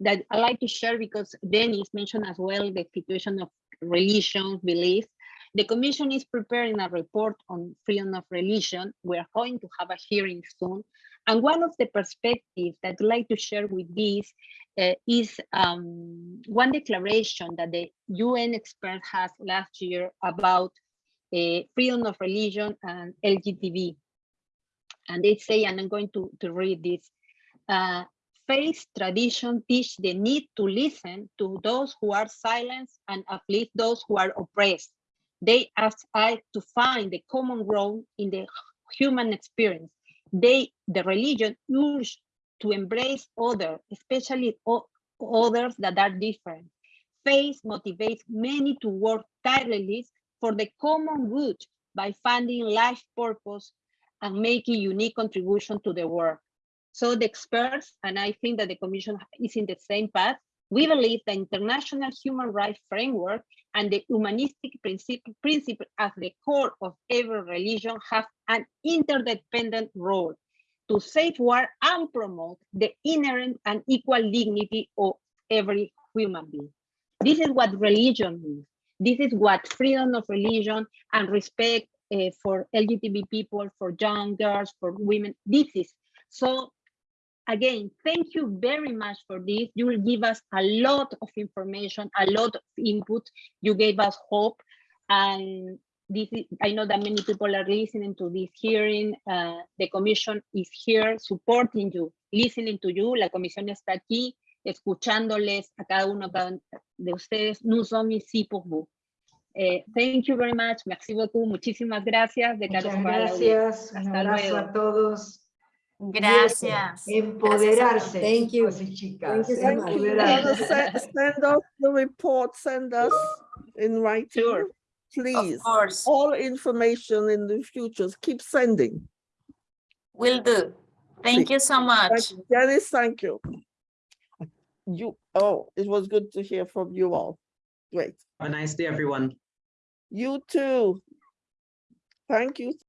that I like to share because Dennis mentioned as well the situation of religion, beliefs. The Commission is preparing a report on freedom of religion. We're going to have a hearing soon. And one of the perspectives that I'd like to share with this uh, is um, one declaration that the UN expert has last year about uh, freedom of religion and LGTB. And they say, and I'm going to, to read this, uh, faith tradition teach the need to listen to those who are silenced and uplift those who are oppressed. They ask us to find the common ground in the human experience they, the religion urge to embrace other, especially others that are different. Faith motivates many to work tirelessly for the common good by finding life purpose and making unique contribution to the world. So the experts, and I think that the commission is in the same path, we believe the international human rights framework and the humanistic principle, principle at the core of every religion have an interdependent role to safeguard and promote the inherent and equal dignity of every human being. This is what religion means. This is what freedom of religion and respect uh, for LGBT people, for young girls, for women, this is. So again, thank you very much for this. You will give us a lot of information, a lot of input. You gave us hope. And this is, I know that many people are listening to this hearing. Uh, the commission is here supporting you, listening to you. La comisión está aquí escuchándoles a cada uno de ustedes. Nous sommes ici pour vous. Eh, thank you very much. Merci beaucoup. Muchísimas gracias. De Muchas Carlos para la audiencia. gracias. Un abrazo luego. a todos. Gracias. Empoderarse, Thank you. chicas. Thank you so much. you. You're gonna Empoderarse. se- Send us the report, send us in writing, Sure. please. Of course, All information in the future. keep sending. will do. Thank you so Thank much. you. Dennis, thank you. You, oh, it was good to hear from you all. Great. Have a nice day, everyone. You too. Thank you.